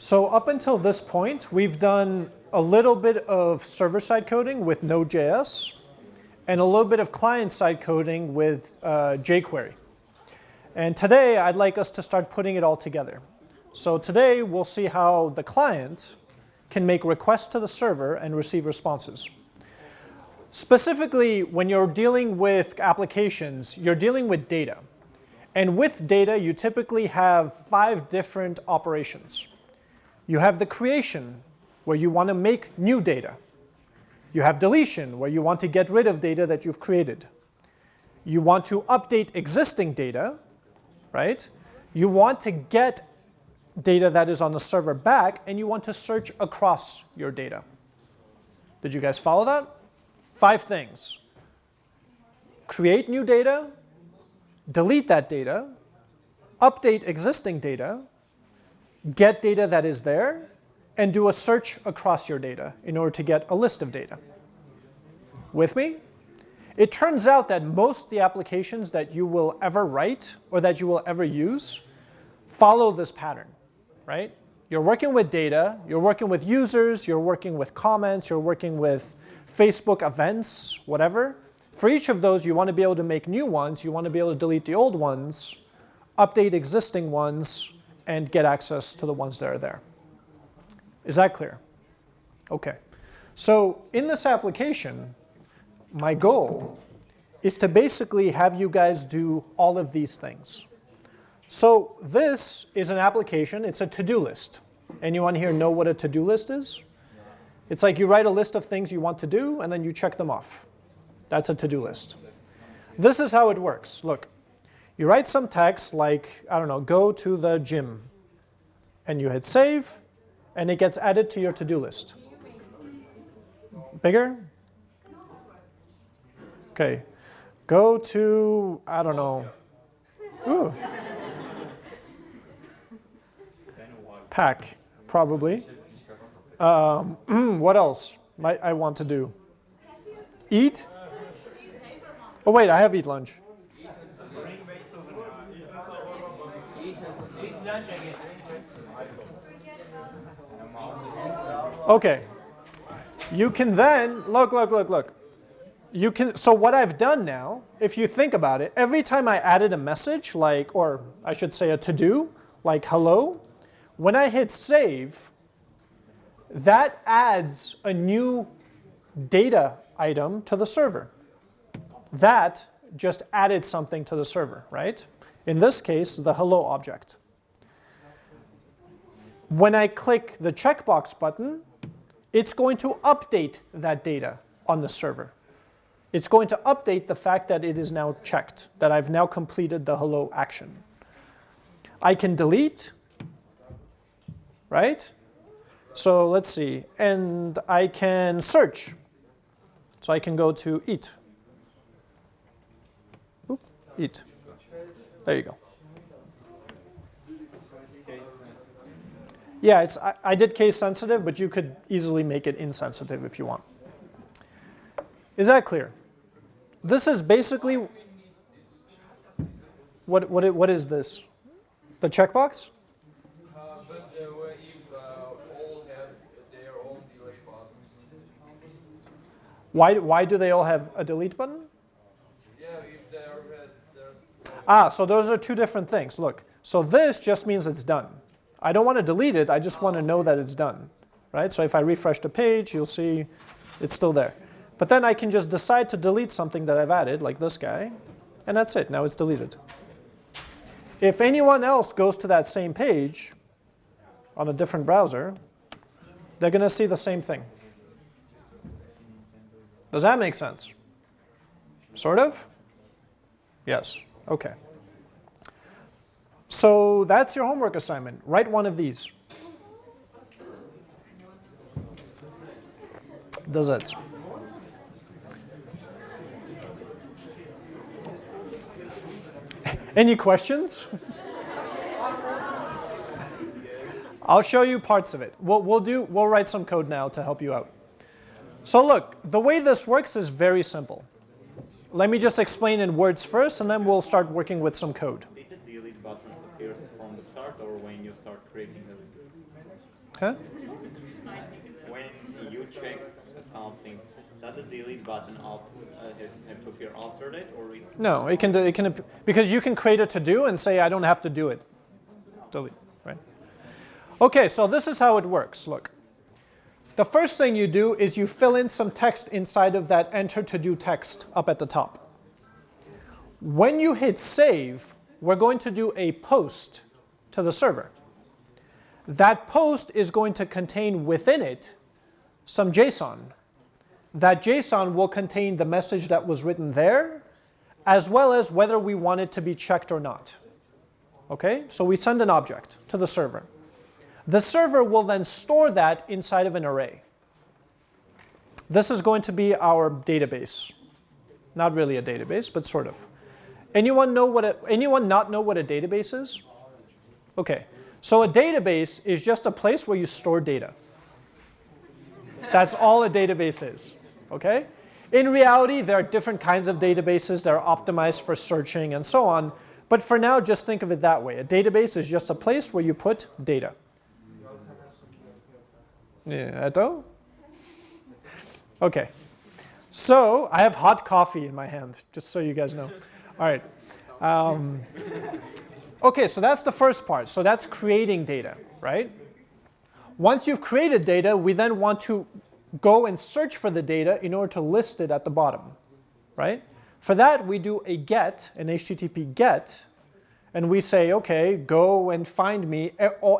So up until this point, we've done a little bit of server-side coding with Node.js and a little bit of client-side coding with uh, jQuery. And today, I'd like us to start putting it all together. So today, we'll see how the client can make requests to the server and receive responses. Specifically, when you're dealing with applications, you're dealing with data. And with data, you typically have five different operations. You have the creation, where you want to make new data. You have deletion, where you want to get rid of data that you've created. You want to update existing data, right? You want to get data that is on the server back, and you want to search across your data. Did you guys follow that? Five things. Create new data, delete that data, update existing data, get data that is there, and do a search across your data in order to get a list of data. With me? It turns out that most of the applications that you will ever write or that you will ever use follow this pattern, right? You're working with data, you're working with users, you're working with comments, you're working with Facebook events, whatever. For each of those, you want to be able to make new ones. You want to be able to delete the old ones, update existing ones, and get access to the ones that are there. Is that clear? OK. So in this application, my goal is to basically have you guys do all of these things. So this is an application. It's a to-do list. Anyone here know what a to-do list is? It's like you write a list of things you want to do, and then you check them off. That's a to-do list. This is how it works. Look, you write some text like, I don't know, go to the gym. And you hit save, and it gets added to your to-do list. Bigger? OK. Go to, I don't know. Ooh. Pack, probably. Um, what else might I want to do? Eat? Oh, wait, I have eat lunch. Okay. You can then, look, look, look, look. You can, so what I've done now, if you think about it, every time I added a message, like, or I should say a to-do, like hello, when I hit save, that adds a new data item to the server. That just added something to the server, right? In this case, the hello object. When I click the checkbox button, it's going to update that data on the server. It's going to update the fact that it is now checked, that I've now completed the hello action. I can delete, right? So let's see. And I can search. So I can go to eat. Oop, eat. There you go. Yeah, it's, I, I did case sensitive, but you could easily make it insensitive if you want. Is that clear? This is basically, what, what, what is this? The checkbox? Why, why do they all have a delete button? Yeah, if they are red, Ah, so those are two different things. Look, so this just means it's done. I don't want to delete it. I just want to know oh, that it's done. Right? So if I refresh the page, you'll see it's still there. But then I can just decide to delete something that I've added, like this guy, and that's it. Now it's deleted. If anyone else goes to that same page on a different browser, they're going to see the same thing. Does that make sense? Sort of? Yes. OK. So that's your homework assignment. Write one of these. Does it? Any questions? I'll show you parts of it. We'll, we'll, do, we'll write some code now to help you out. So look, the way this works is very simple. Let me just explain in words first, and then we'll start working with some code. Did the delete button appear from the start or when you start creating the Huh? When you check something, does the delete button alt, uh, have to appear after that, or we No, it can, do- it can, because you can create a to-do and say, I don't have to do it. Delete, right? Okay, so this is how it works, look. The first thing you do is you fill in some text inside of that enter to-do text up at the top. When you hit save, we're going to do a post to the server. That post is going to contain within it some JSON. That JSON will contain the message that was written there, as well as whether we want it to be checked or not. Okay, so we send an object to the server. The server will then store that inside of an array. This is going to be our database. Not really a database, but sort of. Anyone know what a, anyone not know what a database is? Okay, so a database is just a place where you store data. That's all a database is, okay? In reality, there are different kinds of databases that are optimized for searching and so on, but for now, just think of it that way. A database is just a place where you put data. Yeah, Eto? Okay. So I have hot coffee in my hand, just so you guys know. All right. Um, okay, so that's the first part. So that's creating data, right? Once you've created data, we then want to go and search for the data in order to list it at the bottom, right? For that, we do a get, an HTTP get, and we say, okay, go and find me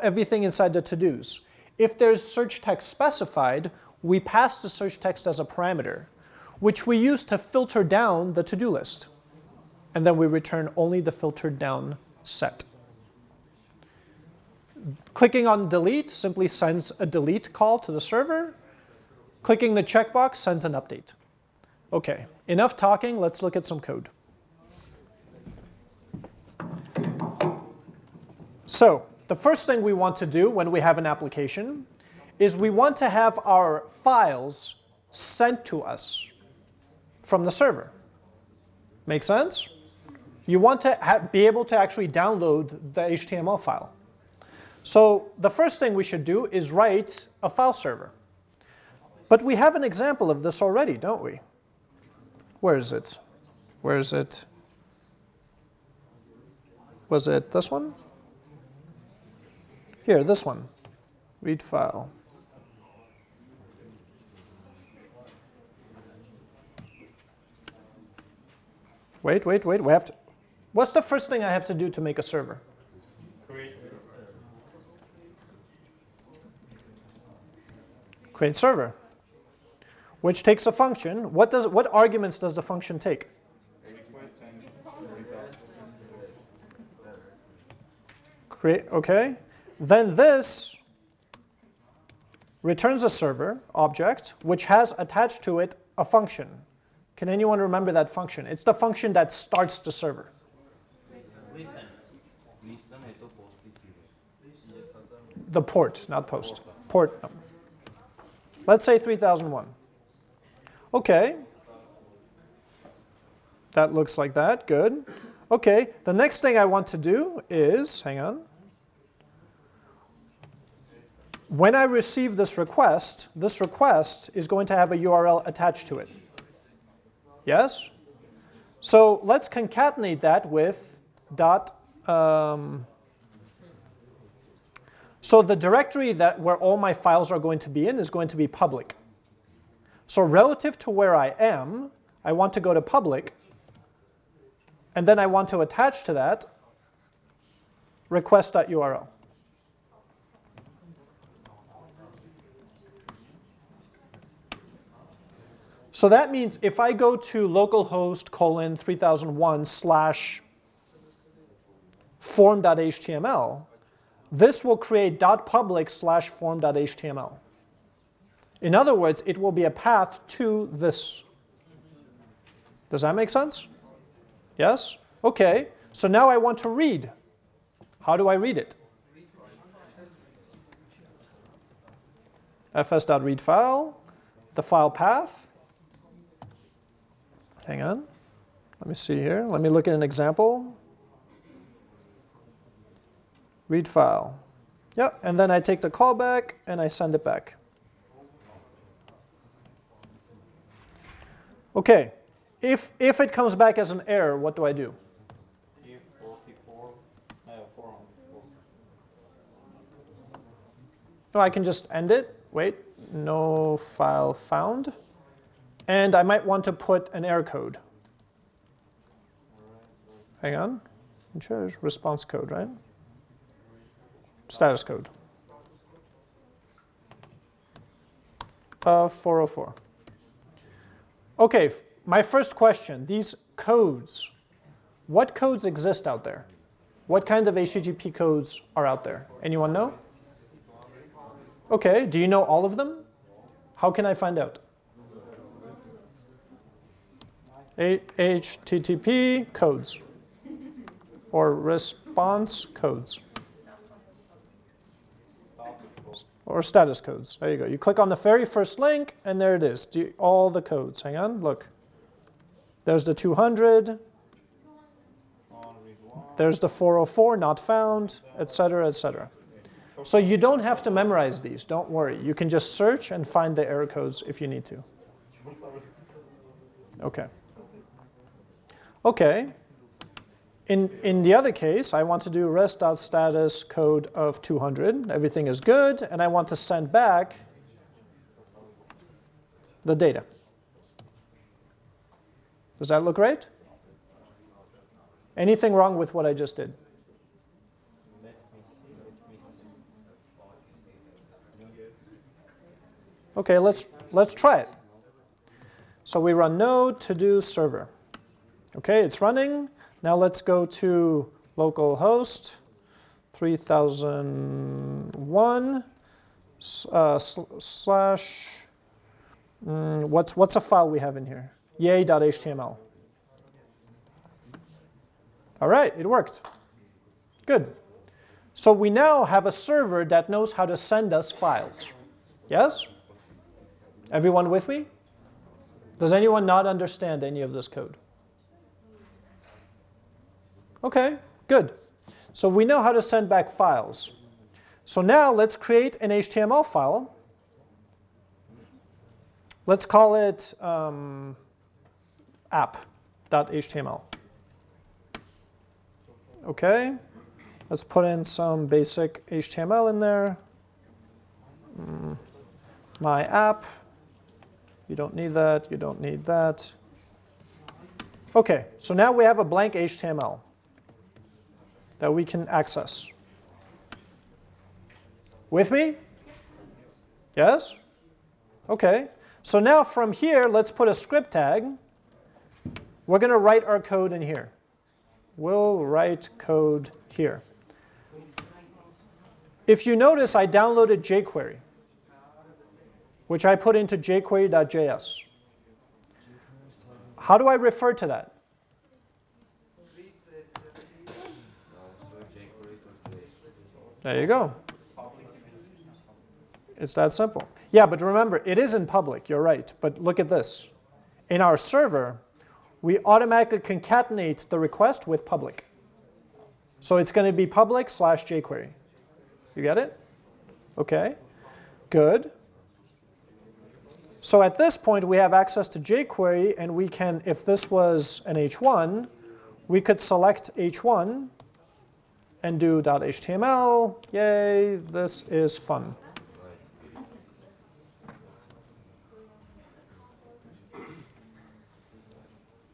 everything inside the to-dos. If there's search text specified, we pass the search text as a parameter, which we use to filter down the to-do list. And then we return only the filtered down set. Clicking on delete simply sends a delete call to the server. Clicking the checkbox sends an update. Okay, enough talking, let's look at some code. So the first thing we want to do when we have an application is we want to have our files sent to us from the server. Make sense? You want to be able to actually download the HTML file. So the first thing we should do is write a file server. But we have an example of this already, don't we? Where is it? Where is it? Was it this one? Here, this one. Read file. Wait, wait, wait. We have to. What's the first thing I have to do to make a server? create Create server, which takes a function. What does what arguments does the function take? Create okay. Then this returns a server object which has attached to it a function. Can anyone remember that function? It's the function that starts the server. The port, not post. Port. number. Let's say 3001. Okay. That looks like that. Good. Okay. The next thing I want to do is, hang on. When I receive this request, this request is going to have a URL attached to it. Yes? So let's concatenate that with dot. Um, so the directory that where all my files are going to be in is going to be public. So relative to where I am, I want to go to public, and then I want to attach to that request.url. So that means if I go to localhost colon 3001 slash form.html, this will create .public slash form.html. In other words, it will be a path to this. Does that make sense? Yes? Okay, so now I want to read. How do I read it? fs.read file, the file path. Hang on. Let me see here. Let me look at an example. Read file. Yeah, and then I take the callback and I send it back. Okay, if, if it comes back as an error, what do I do? If 44, 404. No, I can just end it. Wait, no file found. And I might want to put an error code. Hang on. Response code, right? Status code. Uh, 404. Okay, my first question, these codes, what codes exist out there? What kinds of HTTP codes are out there? Anyone know? Okay, do you know all of them? How can I find out? HTTP codes or response codes or status codes. There you go. You click on the very first link and there it is. You- all the codes. Hang on, look. There's the 200, On read one. there's the 404 not found, etc., etc. So you don't have to memorize these, don't worry. You can just search and find the error codes if you need to. Okay. Okay. In, in the other case, I want to do rest.status code of 200. Everything is good, and I want to send back the data. Does that look right? Anything wrong with what I just did? Okay, let's, let's try it. So we run node to do server. Okay, it's running. Now let's go to localhost 3001 s- uh, sl- slash, mm, what's, what's a file we have in here? yay.html. All right, it worked. Good. So we now have a server that knows how to send us files. Yes? Everyone with me? Does anyone not understand any of this code? Okay, good. So we know how to send back files. So now let's create an HTML file. Let's call it um, app.html. Okay, let's put in some basic HTML in there. Mm, my app. You don't need that, you don't need that. Okay, so now we have a blank HTML that we can access. With me? Yes? Okay, so now from here, let's put a script tag. We're going to write our code in here. We'll write code here. If you notice, I downloaded jQuery which I put into jQuery.js. How do I refer to that? There you go. It's that simple. Yeah, but remember, it is in public, you're right. But look at this. In our server, we automatically concatenate the request with public. So it's going to be public slash jQuery. You get it? Okay, good. So at this point, we have access to jQuery, and we can, if this was an H1, we could select H1 and do .html. Yay, this is fun.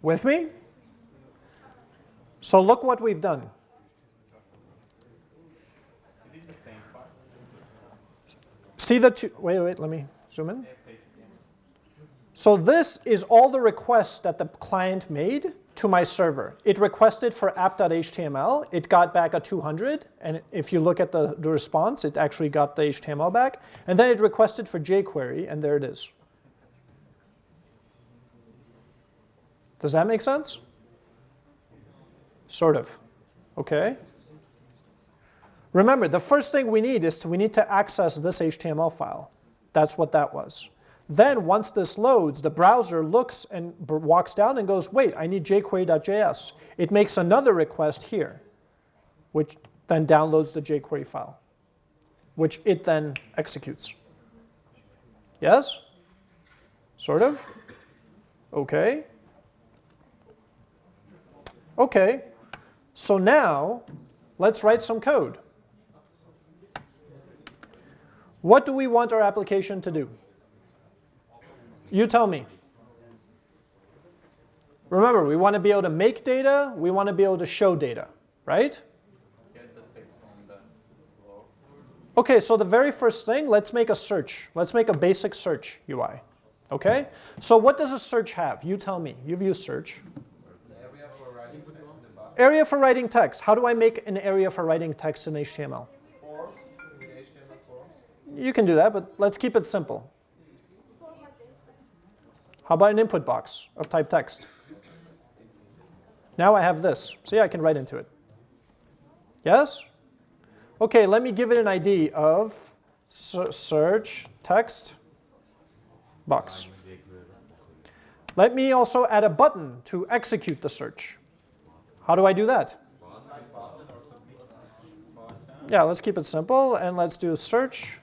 With me? So look what we've done. See the two, wait, wait, let me zoom in. So this is all the requests that the client made to my server. It requested for app.html, it got back a 200, and if you look at the, the response, it actually got the HTML back. And then it requested for jQuery, and there it is. Does that make sense? Sort of. Okay. Remember, the first thing we need is to, we need to access this HTML file. That's what that was. Then once this loads, the browser looks and walks down and goes, wait, I need jQuery.js. It makes another request here, which then downloads the jQuery file. which it then executes. Yes? Sort of? Okay. Okay, so now let's write some code. What do we want our application to do? You tell me. Remember, we want to be able to make data, we want to be able to show data, right? Get the text from the flow. Okay, so the very first thing, let's make a search. Let's make a basic search UI. Okay? So what does a search have? You tell me. You've used search. Area for writing text in the box. Area for writing text. How do I make an area for writing text in HTML? Forms, with HTML forms. You can do that, but let's keep it simple. How about an input box of type text? Now I have this. See, I can write into it. Yes? Okay, let me give it an ID of search text box. Let me also add a button to execute the search. How do I do that? Yeah, let's keep it simple and let's do a search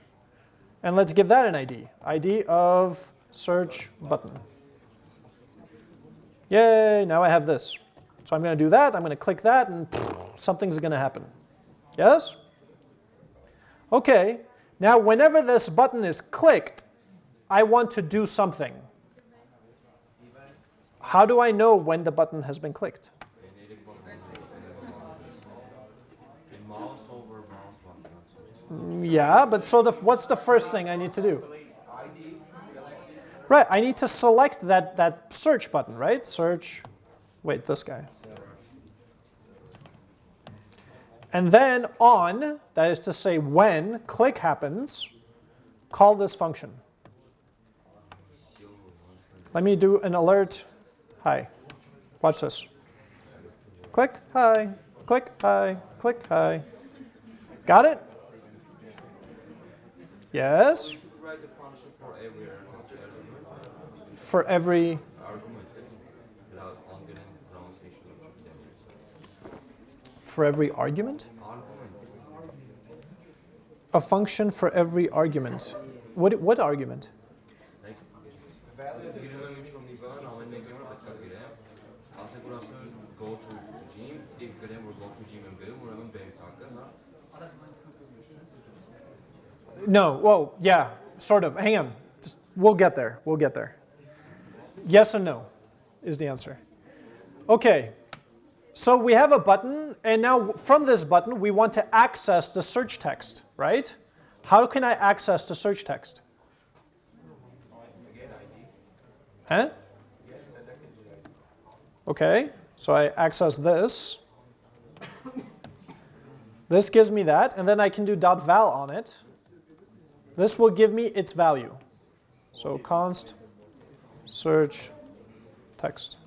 and let's give that an ID. ID of search button. Yay, now I have this. So I'm going to do that, I'm going to click that, and something's going to happen. Yes? Okay, now whenever this button is clicked, I want to do something. How do I know when the button has been clicked? Yeah, but so the, what's the first thing I need to do? Right, I need to select that, that search button, right? Search, wait, this guy. And then on, that is to say when click happens, call this function. Let me do an alert. Hi. Watch this. Click, hi. Click, hi. Click, hi. Got it? Yes? For every argument For every, argument. A function for every argument. What, what argument? No, well, yeah, sort of. Hang on. Just- We'll get there. We'll get there. Yes and no is the answer. Okay, so we have a button, and now from this button, we want to access the search text, right? How can I access the search text? Huh? Okay, so I access this. This gives me that, and then I can do dot .val on it. This will give me its value. So const search text.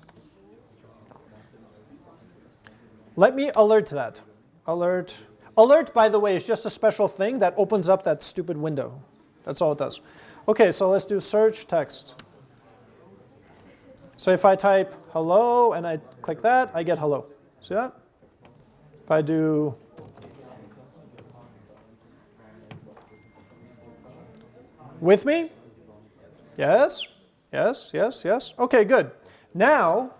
Let me alert that. Alert. Alert, by the way, is just a special thing that opens up that stupid window. That's all it does. Okay, so let's do search text. So if I type hello and I click that, I get hello. See that? If I do With me? Yes, yes, yes, yes. Okay, good. Now,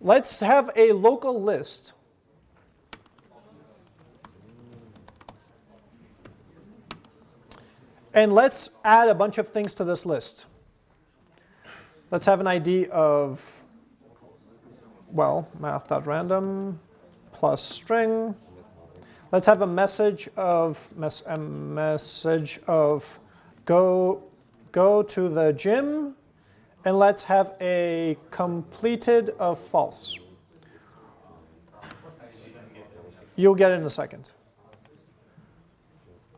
let's have a local list. And let's add a bunch of things to this list. Let's have an ID of, well, math.random plus string. Let's have a message of, mes- a message of go, go to the gym, and let's have a completed of false. You'll get it in a second.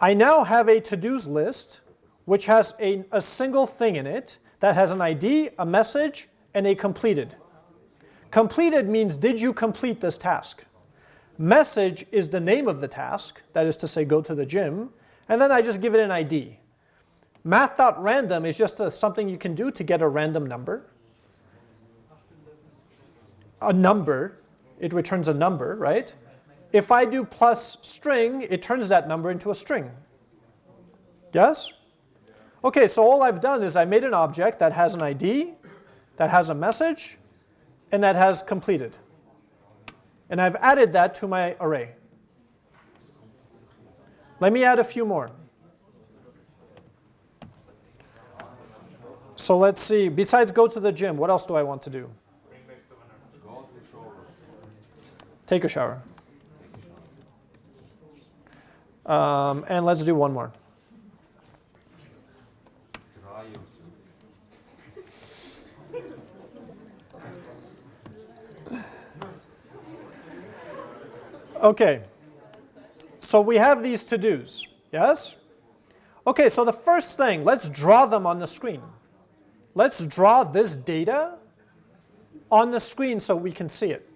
I now have a to-dos list which has a, a single thing in it that has an ID, a message, and a completed. Completed means did you complete this task? Message is the name of the task, that is to say go to the gym, and then I just give it an ID. Math.random is just a, something you can do to get a random number. A number, it returns a number, right? If I do plus string, it turns that number into a string. Yes? Okay, so all I've done is I made an object that has an ID, that has a message, and that has completed. And I've added that to my array. Let me add a few more. So let's see, besides go to the gym, what else do I want to do? Take a shower. Um, and let's do one more. Okay, so we have these to-dos, yes? Okay, so the first thing, let's draw them on the screen. Let's draw this data on the screen so we can see it.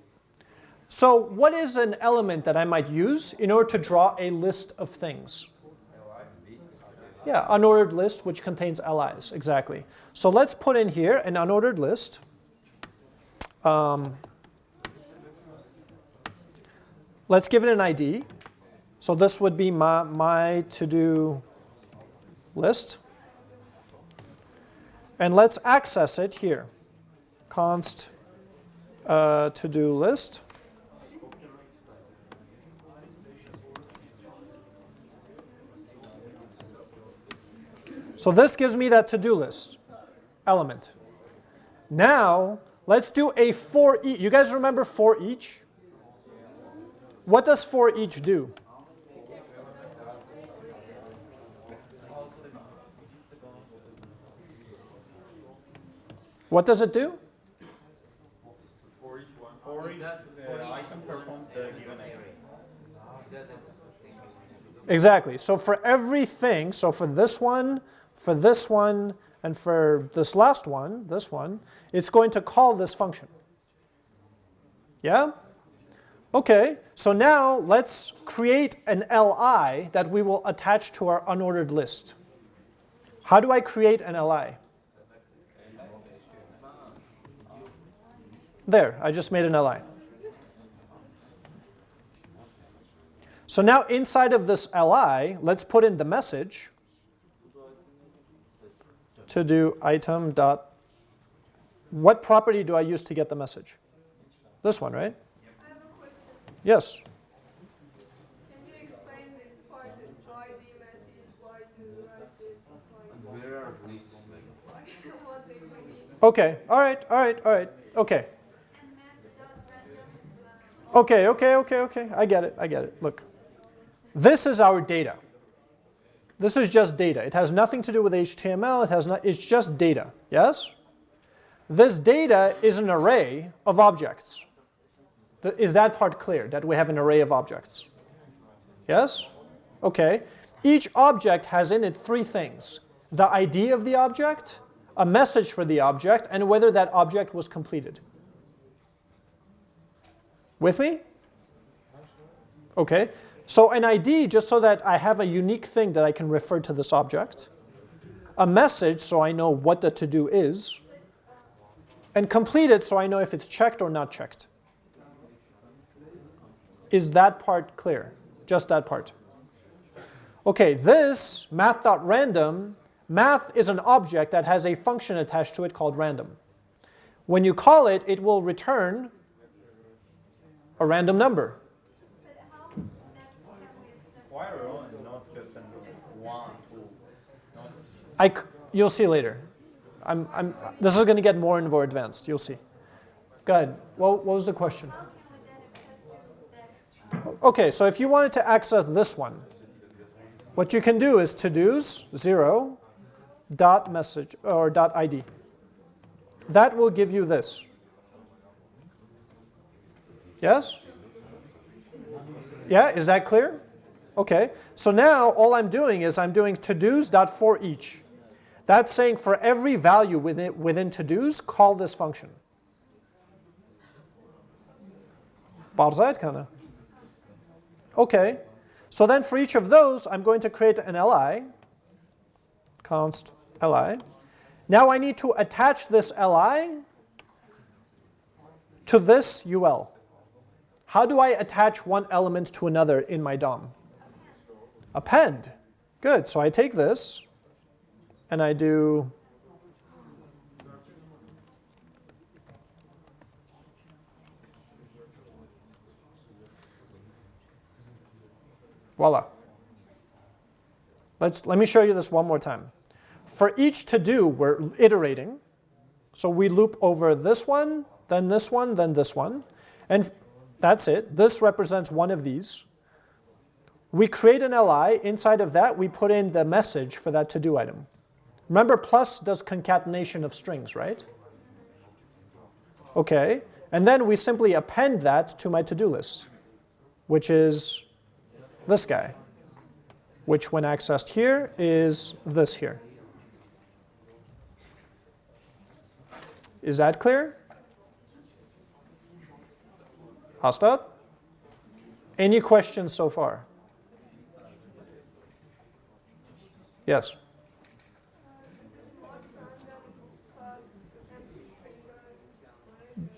So what is an element that I might use in order to draw a list of things? Yeah, unordered list which contains LIs, exactly. So let's put in here an unordered list. Um, let's give it an ID. So this would be my, my to-do list. And let's access it here. Const uh, to-do list. So this gives me that to-do list element. Now, let's do a for each. You guys remember for each? What does for each do? What does it do? For each one. For each uh, item performs the given action. Exactly. So for everything, so for this one, for this one, and for this last one, this one, it's going to call this function. Yeah? Okay, so now let's create an li that we will attach to our unordered list. How do I create an li? There, I just made an li. So now inside of this li, let's put in the message to do item dot. What property do I use to get the message? This one, right? I have a question. Yes. Can you explain this part, the message, why do write this, why, Where are lists like? why, what they mean? Okay. All right. All right. All right. Okay. Okay. Okay. Okay. Okay. I get it. I get it. Look, this is our data. This is just data. It has nothing to do with HTML. It has not. It's just data. Yes. This data is an array of objects. Is that part clear? That we have an array of objects? Yes? Okay. Each object has in it three things. The ID of the object, a message for the object, and whether that object was completed. With me? Okay. So an ID, just so that I have a unique thing that I can refer to this object. A message, so I know what the to-do is. And complete it, so I know if it's checked or not checked. Is that part clear? Just that part. Okay, this math.random, math is an object that has a function attached to it called random. When you call it, it will return a random number. I you'll see later. I'm, I'm, this is going to get more and more advanced. You'll see. Go ahead. What, what was the question? To? Okay, so if you wanted to access this one, what you can do is to-dos, 0, dot message, or dot ID. That will give you this. Yes? Yeah, is that clear? Okay, so now all I'm doing is I'm doing to-dos dot for each. That's saying for every value within, within to-dos, call this function. Barzayt kana. Okay, so then for each of those, I'm going to create an li, const li. Now I need to attach this li to this ul. How do I attach one element to another in my DOM? Append. Good. So I take this and I do Voila. Let's, let me show you this one more time. For each to do, we're iterating. So we loop over this one, then this one, then this one. And that's it. This represents one of these. We create an li. Inside of that, we put in the message for that to-do item. Remember, plus does concatenation of strings, right? Okay. And then we simply append that to my to-do list, which is this guy, which when accessed here is this here. Is that clear? Hastad? Any questions so far? Yes.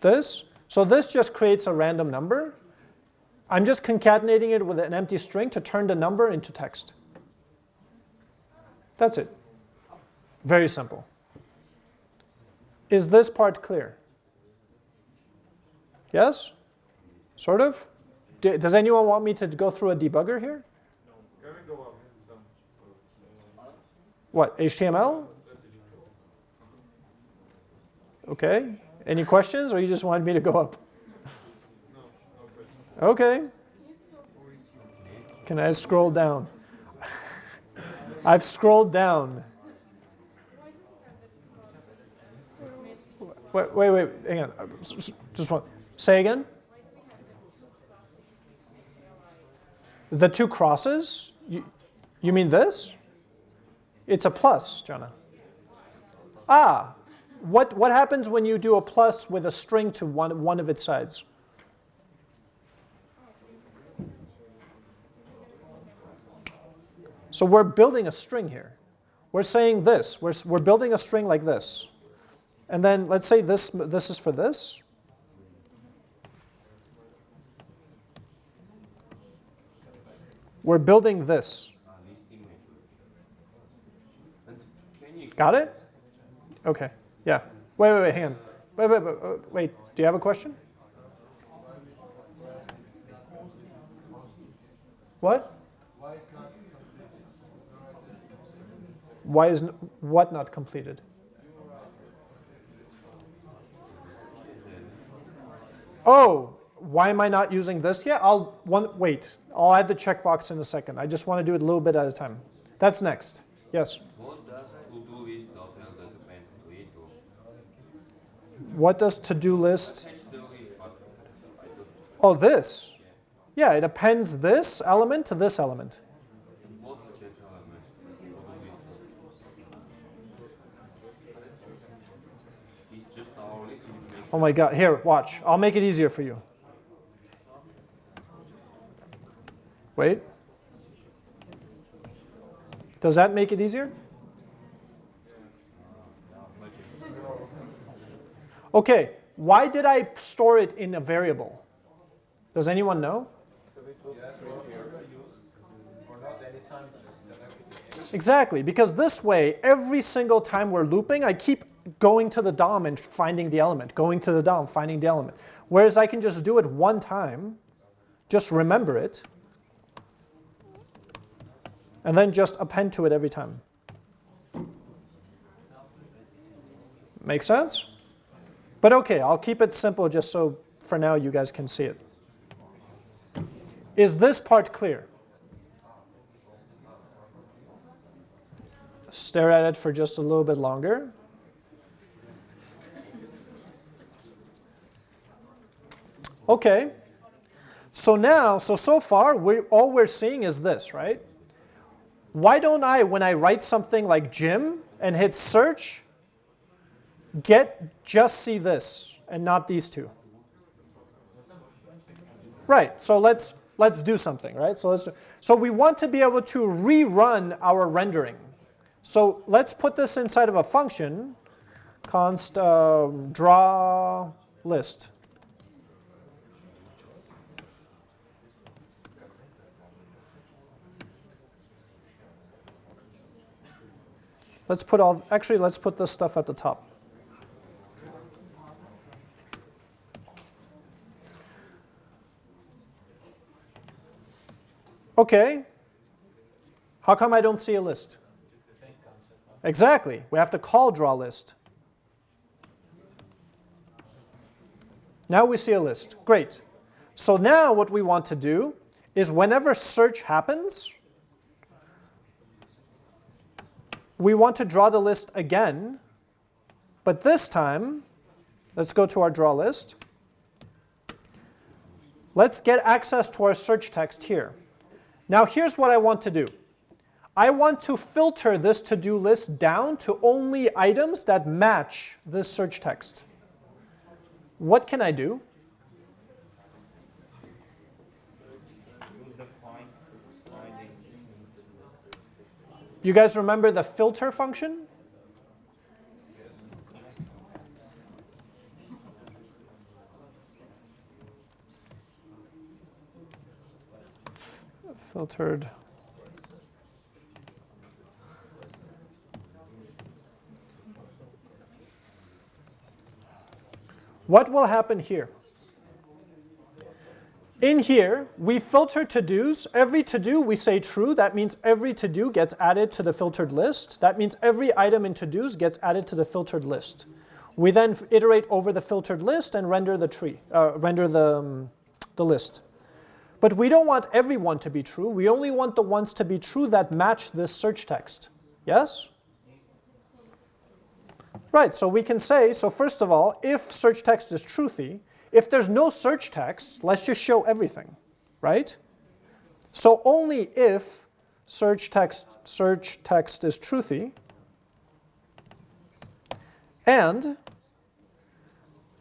This? So this just creates a random number. I'm just concatenating it with an empty string to turn the number into text. That's it. Very simple. Is this part clear? Yes? Sort of? Does anyone want me to go through a debugger here? What, HTML? Okay. Any questions, or you just wanted me to go up? Okay. Can I scroll down? I've scrolled down. Wait, wait, wait, hang on. Just one. Say again. The two crosses? You, you mean this? It's a plus, Jana. Ah, what, what happens when you do a plus with a string to one, one of its sides? So we're building a string here. We're saying this. We're, we're building a string like this. And then let's say this, this is for this. We're building this. Got it? Okay. Yeah. Wait, wait, wait, hang on. Wait, wait, wait, wait. Do you have a question? What? Why is what not completed? Oh, why am I not using this yet? I'll one wait. I'll add the checkbox in a second. I just want to do it a little bit at a time. That's next. Yes. What does to-do list dot L that append complete to? What does to-do list? Attach the list, but I oh, don't. Oh, this. Yeah, it appends this element to this element. What is that element? To-do list. It's just our list. and it makes Oh my God. Here, watch. I'll make it easier for you. Wait. Does that make it easier? Okay, why did I store it in a variable? Does anyone know? Exactly, because this way, every single time we're looping, I keep going to the DOM and finding the element, going to the DOM, finding the element. Whereas I can just do it one time, just remember it, and then just append to it every time. Make sense? But okay, I'll keep it simple just so for now you guys can see it. Is this part clear? Stare at it for just a little bit longer. Okay. So now, so so far, we all we're seeing is this, right? Why don't I, when I write something like gym and hit search, get just see this and not these two? Right. So let's let's do something, right? So let's do, so we want to be able to rerun our rendering. So let's put this inside of a function, const um, draw list. Let's put all, actually, let's put this stuff at the top. Okay. How come I don't see a list? Exactly. We have to call draw list. Now we see a list. Great. So now what we want to do is whenever search happens, we want to draw the list again, but this time, let's go to our draw list. Let's get access to our search text here. Now here's what I want to do. I want to filter this to-do list down to only items that match this search text. What can I do? You guys remember the filter function? Filtered. What will happen here? In here, we filter to-dos. Every to-do we say true. That means every to-do gets added to the filtered list. That means every item in to-dos gets added to the filtered list. We then iterate over the filtered list and render the tree, uh, render the, um, the list. But we don't want everyone to be true. We only want the ones to be true that match this search text. Yes? Right, so we can say, so first of all, if search text is truthy, if there's no search text, let's just show everything, right? So only if search text, search text is truthy, and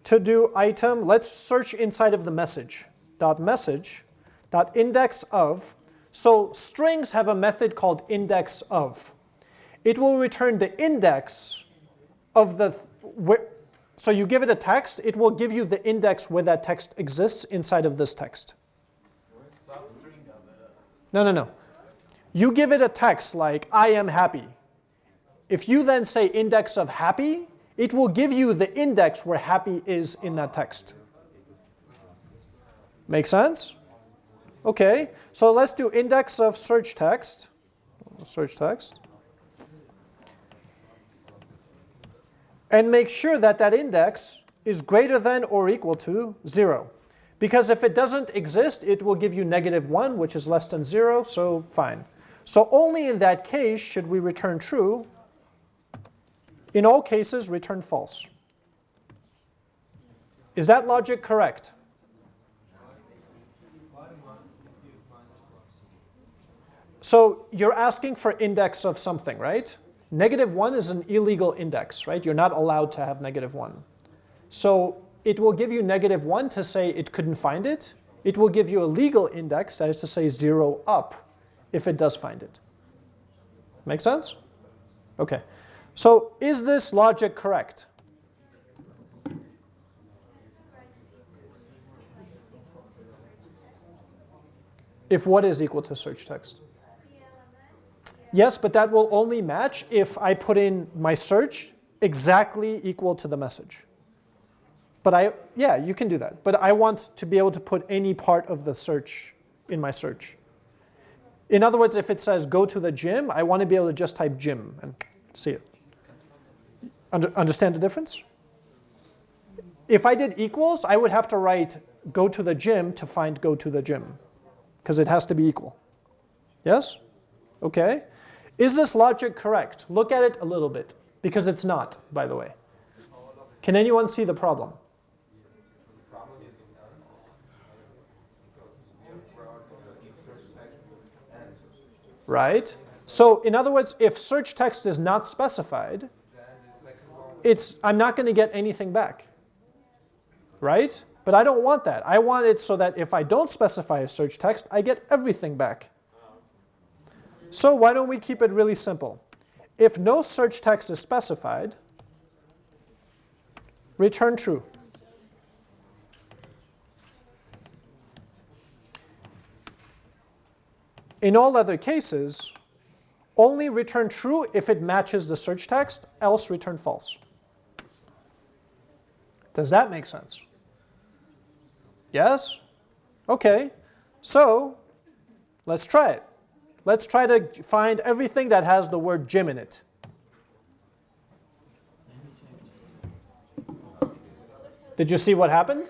to do item, let's search inside of the message, dot message, dot index of, so strings have a method called index of. It will return the index of the, so you give it a text, it will give you the index where that text exists inside of this text. No, no, no. You give it a text like, I am happy. If you then say index of happy, it will give you the index where happy is in that text. Make sense? Okay, so let's do index of search text. Search text. And make sure that that index is greater than or equal to 0. Because if it doesn't exist, it will give you negative 1, which is less than 0, so fine. So only in that case should we return true. In all cases, return false. Is that logic correct? So you're asking for index of something, right? Negative 1 is an illegal index, right? You're not allowed to have negative 1. So it will give you negative 1 to say it couldn't find it. It will give you a legal index, that is to say 0 up, if it does find it. Make sense? Okay. So is this logic correct? If what is equal to search text? Yes, but that will only match if I put in my search exactly equal to the message. But I, yeah, you can do that. But I want to be able to put any part of the search in my search. In other words, if it says go to the gym, I want to be able to just type gym and see it. Under, understand the difference? If I did equals, I would have to write go to the gym to find go to the gym because it has to be equal. Yes? Okay. Is this logic correct? Look at it a little bit, because it's not, by the way. Can anyone see the problem? Right? So in other words, if search text is not specified, it's, I'm not going to get anything back. Right? But I don't want that. I want it so that if I don't specify a search text, I get everything back. So why don't we keep it really simple? If no search text is specified, return true. In all other cases, only return true if it matches the search text, else return false. Does that make sense? Yes? Okay. So let's try it. Let's try to find everything that has the word gym in it. Did you see what happened?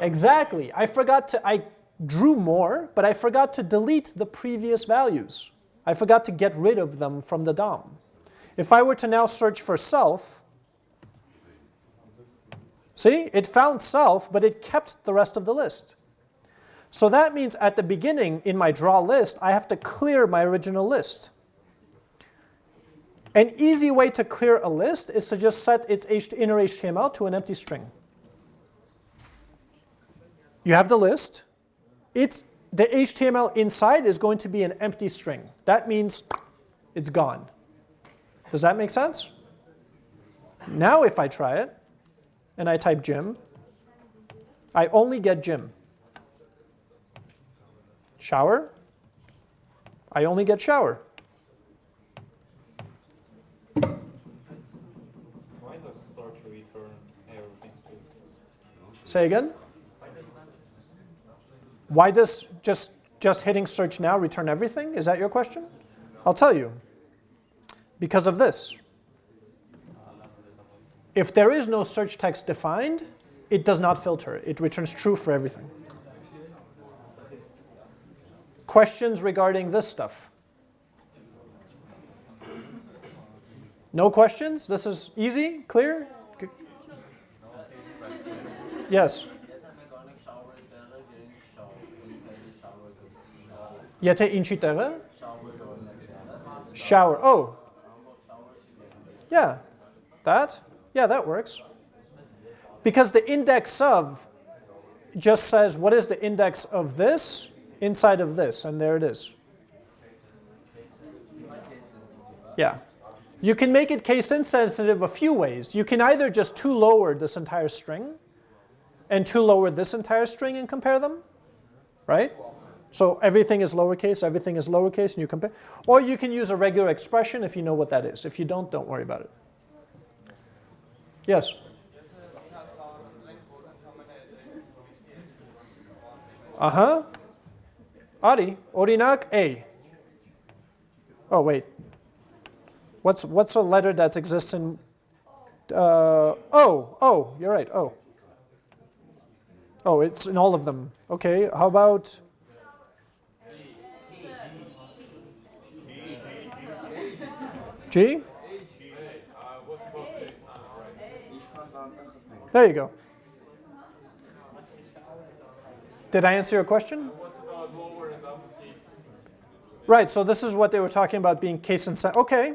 Exactly. I forgot to, I drew more, but I forgot to delete the previous values. I forgot to get rid of them from the DOM. If I were to now search for self, see, it found self, but it kept the rest of the list. So that means at the beginning in my draw list, I have to clear my original list. An easy way to clear a list is to just set its inner HTML to an empty string. You have the list. It's, the HTML inside is going to be an empty string. That means it's gone. Does that make sense? Now if I try it, and I type gym, I only get gym. Shower, I only get shower. Why does search return everything? Say again? Why does just, just hitting search now return everything? Is that your question? I'll tell you. Because of this. If there is no search text defined, it does not filter. It returns true for everything Questions regarding this stuff? No questions? This is easy? Clear? G- Yes. եթե ինչի տեղը shower oh yeah that yeah that works because the index of just says what is the index of this Inside of this and there it is yeah you can make it case insensitive a few ways you can either just to lower this entire string and to lower this entire string and compare them right so everything is lowercase, everything is lowercase, and you compare. Or you can use a regular expression if you know what that is. If you don't, don't worry about it. Yes? Uh-huh. Adi, Orinak A. Oh, wait. What's, what's a letter that exists in, uh, oh, oh, you're right, oh. Oh, it's in all of them. Okay, how about, G? There you go. Did I answer your question? What's about lower and uppercase? Right, so this is what they were talking about being case insensitive. Okay,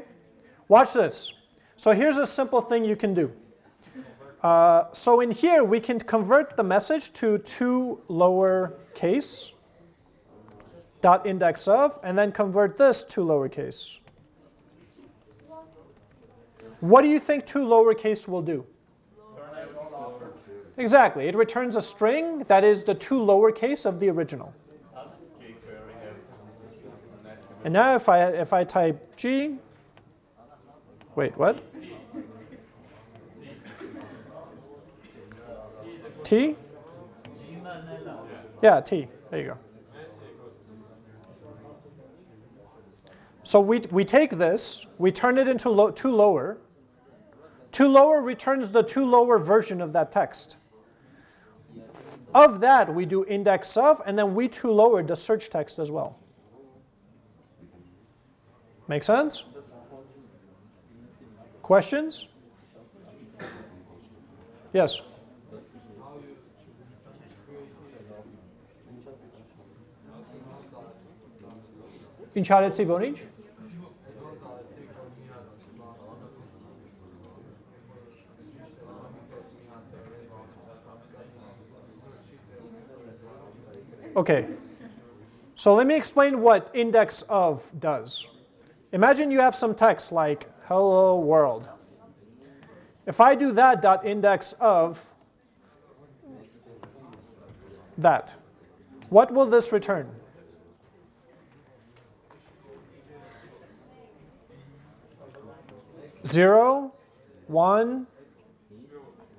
watch this. So here's a simple thing you can do. Uh, so in here, we can convert the message to two lower case dot index of, and then convert this to lowercase. What do you think two lowercase will do? Exactly. It returns a string that is the two lowercase of the original. How does jQuery have And now if I, if I type G, wait, what? T? Yeah, T. There you go. So we, we take this, we turn it into lo, to lower. To lower returns the to lower version of that text. Of that, we do index of, and then we to lower the search text as well. Make sense? Questions? Yes. İnşaat Sibonic? Okay. So let me explain what index of does. Imagine you have some text like hello world. If I do that dot index of that, what will this return? Zero, one,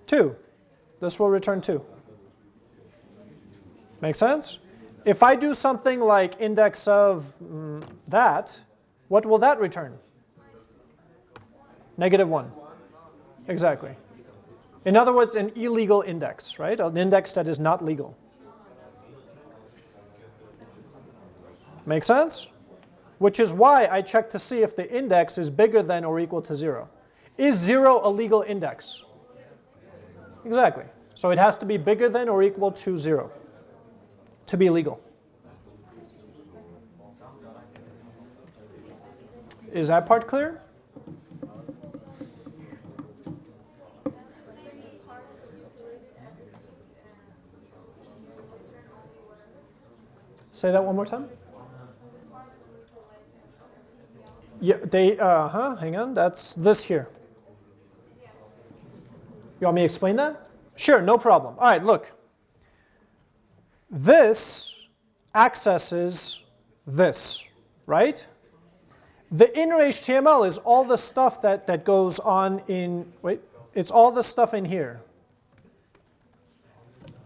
two. This will return two. Make sense? If I do something like index of mm, that, what will that return? Negative 1. Exactly. In other words, an illegal index, right? An index that is not legal. Make sense? Which is why I check to see if the index is bigger than or equal to 0. Is 0 a legal index? Exactly. So it has to be bigger than or equal to 0 to be legal. Is that part clear? Say that one more time. Yeah, they, uh huh, hang on, that's this here. You want me to explain that? Sure, no problem. All right, look. This accesses this, right? The inner HTML is all the stuff that, that goes on in, wait, it's all the stuff in here.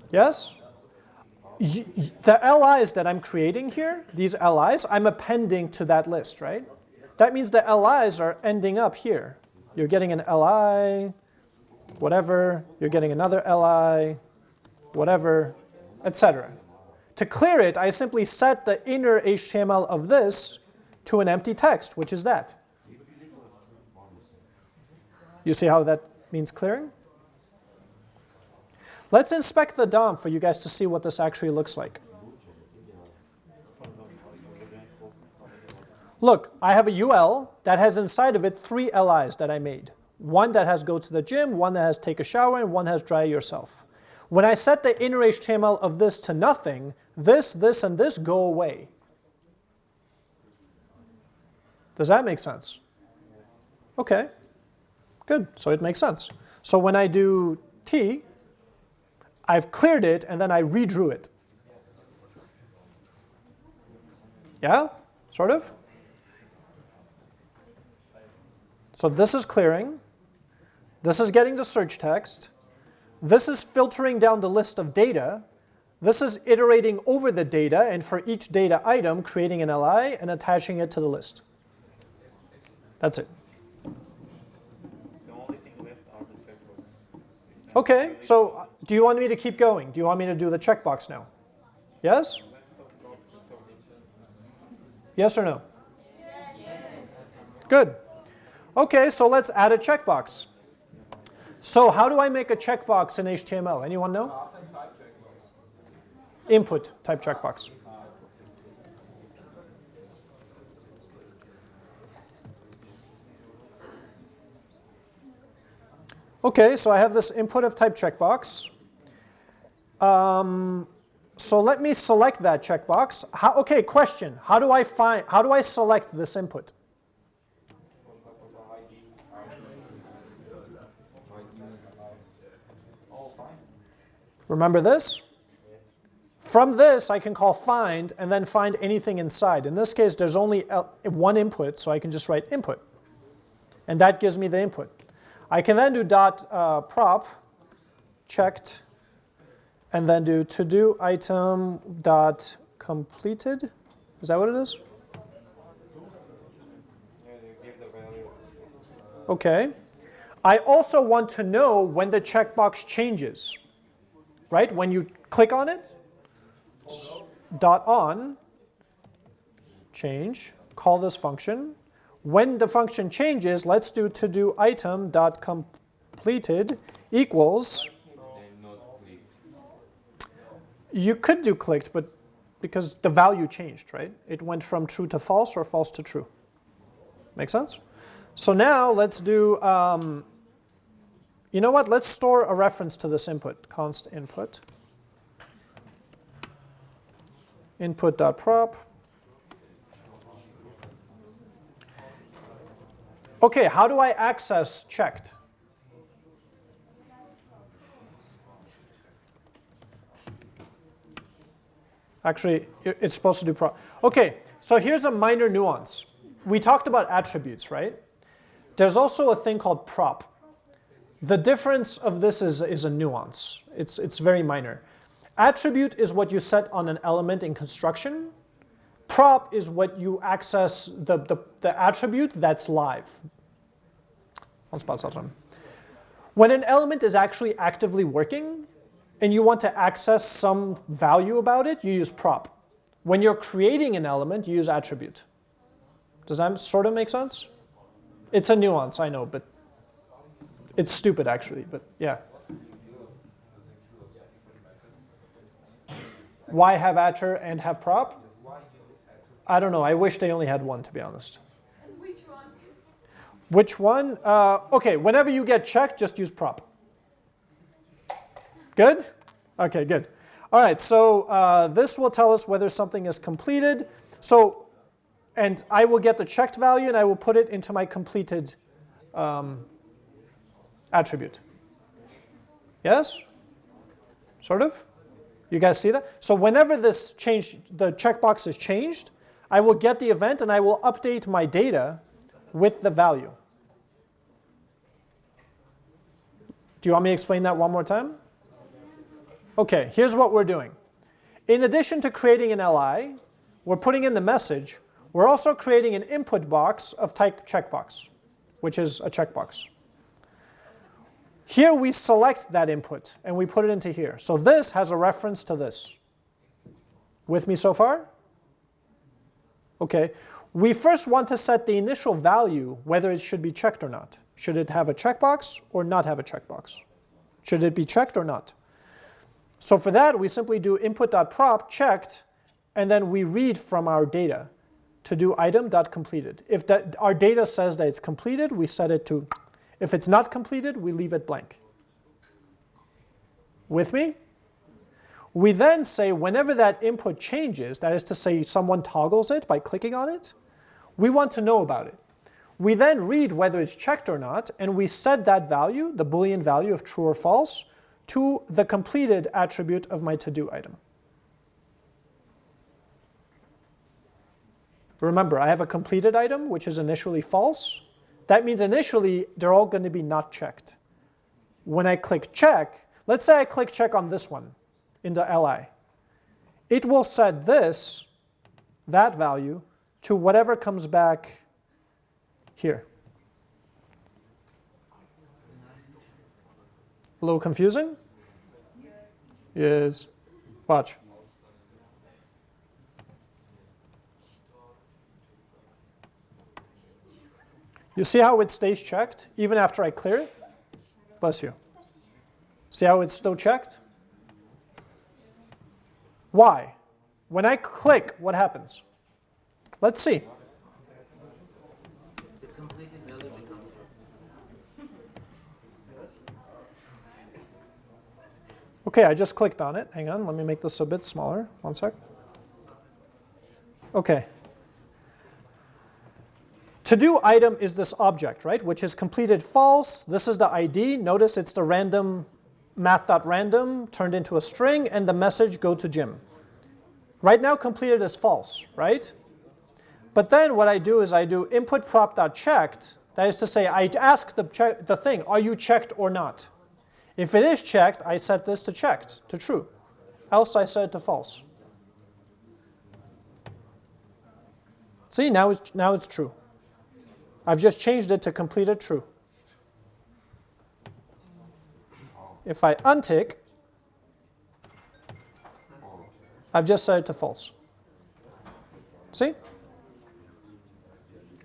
Yes? The LIs that I'm creating here, these LIs, I'm appending to that list, right? That means the LIs are ending up here. You're getting an LI, whatever, you're getting another LI, whatever, etc. To clear it, I simply set the inner HTML of this to an empty text, which is that. You see how that means clearing? Let's inspect the DOM for you guys to see what this actually looks like. Look, I have a UL that has inside of it three LIs that I made. One that has go to the gym, one that has take a shower, and one has dry yourself. When I set the inner HTML of this to nothing, this, this, and this go away. Does that make sense? Okay, good, so it makes sense. So when I do T, I've cleared it and then I redrew it. Yeah, sort of? So this is clearing. This is getting the search text. This is filtering down the list of data. This is iterating over the data and for each data item creating an LI and attaching it to the list. That's it. The only thing left are the checkboxes. Okay, so uh, do you want me to keep going? Do you want me to do the checkbox now? Yes? Yes or no? Good. Okay, so let's add a checkbox. So how do I make a checkbox in HTML? Anyone know? Content type checkbox. Input type checkbox. Okay, so I have this input of type checkbox. Um, so let me select that checkbox. How, okay, question. How do I find, how do I select this input? Remember this? From this, I can call find and then find anything inside. In this case, there's only one input, so I can just write input. And that gives me the input. I can then do dot uh, prop checked and then do to do item dot completed. Is that what it is? Okay. I also want to know when the checkbox changes, right? When you click on it, dot on, change, call this function. When the function changes, let's do to do item dot completed equals, you could do clicked, but because the value changed, right? It went from true to false or false to true. Make sense? So now let's do, um, you know what? Let's store a reference to this input, const input. Input.prop. Okay, how do I access checked? Actually, it's supposed to do pro. Okay, so here's a minor nuance. We talked about attributes, right? There's also a thing called prop. The difference of this is, is a nuance. It's, it's very minor. Attribute is what you set on an element in construction. Prop is what you access the, the, the attribute that's live. When an element is actually actively working and you want to access some value about it, you use prop. When you're creating an element, you use attribute. Does that sort of make sense? It's a nuance, I know, but it's stupid actually, but yeah. Why have attr and have prop? I don't know. I wish they only had one, to be honest. And which one? Which one? Uh, okay, whenever you get checked, just use prop. Good? Okay, good. All right, so uh, this will tell us whether something is completed. So, and I will get the checked value and I will put it into my completed um, attribute. Yes? Sort of? You guys see that? So whenever this change, the checkbox is changed, I will get the event and I will update my data with the value. Do you want me to explain that one more time? Okay, here's what we're doing. In addition to creating an LI, we're putting in the message. We're also creating an input box of type checkbox, which is a checkbox. Here we select that input and we put it into here. So this has a reference to this. With me so far? Okay. We first want to set the initial value, whether it should be checked or not. Should it have a checkbox or not have a checkbox? Should it be checked or not? So for that, we simply do input.prop checked, and then we read from our data to do item.completed. If that, our data says that it's completed, we set it to if it's not completed, we leave it blank. With me? We then say whenever that input changes, that is to say someone toggles it by clicking on it, we want to know about it. We then read whether it's checked or not, and we set that value, the Boolean value of true or false, to the completed attribute of my to-do item. Remember, I have a completed item, which is initially false, that means initially they're all going to be not checked. When I click check, let's say I click check on this one in the li. It will set this, that value, to whatever comes back here. A little confusing? Yes. Watch. You see how it stays checked even after I clear it? Bless you. See how it's still checked? Why? When I click, what happens? Let's see. Okay, I just clicked on it. Hang on, let me make this a bit smaller. One sec. Okay. To-do item is this object, right, which is completed false. This is the ID. Notice it's the random math.random turned into a string, and the message go to gym. Right now, completed is false, right? But then what I do is I do input prop.checked. That is to say, I ask the, the thing, are you checked or not? If it is checked, I set this to checked, to true. Else I set it to false. See, now it's, now it's true. I've just changed it to completed true. If I untick, I've just set it to false. See?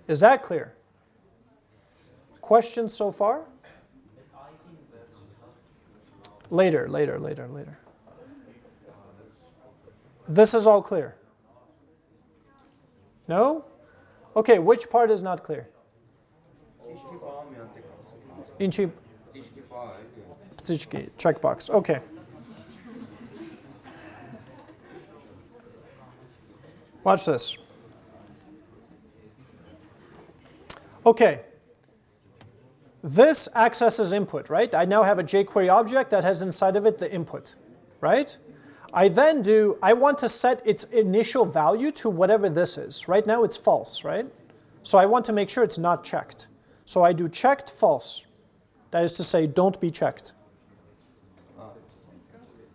Is that clear? Questions so far? Later, later, later, later. This is all clear. No? Okay, which part is not clear? Checkbox. Okay. Watch this. Okay. This accesses input, right? I now have a jQuery object that has inside of it the input, right? I then do, I want to set its initial value to whatever this is. Right now it's false, right? So I want to make sure it's not checked. So I do checked false. That is to say, don't be checked.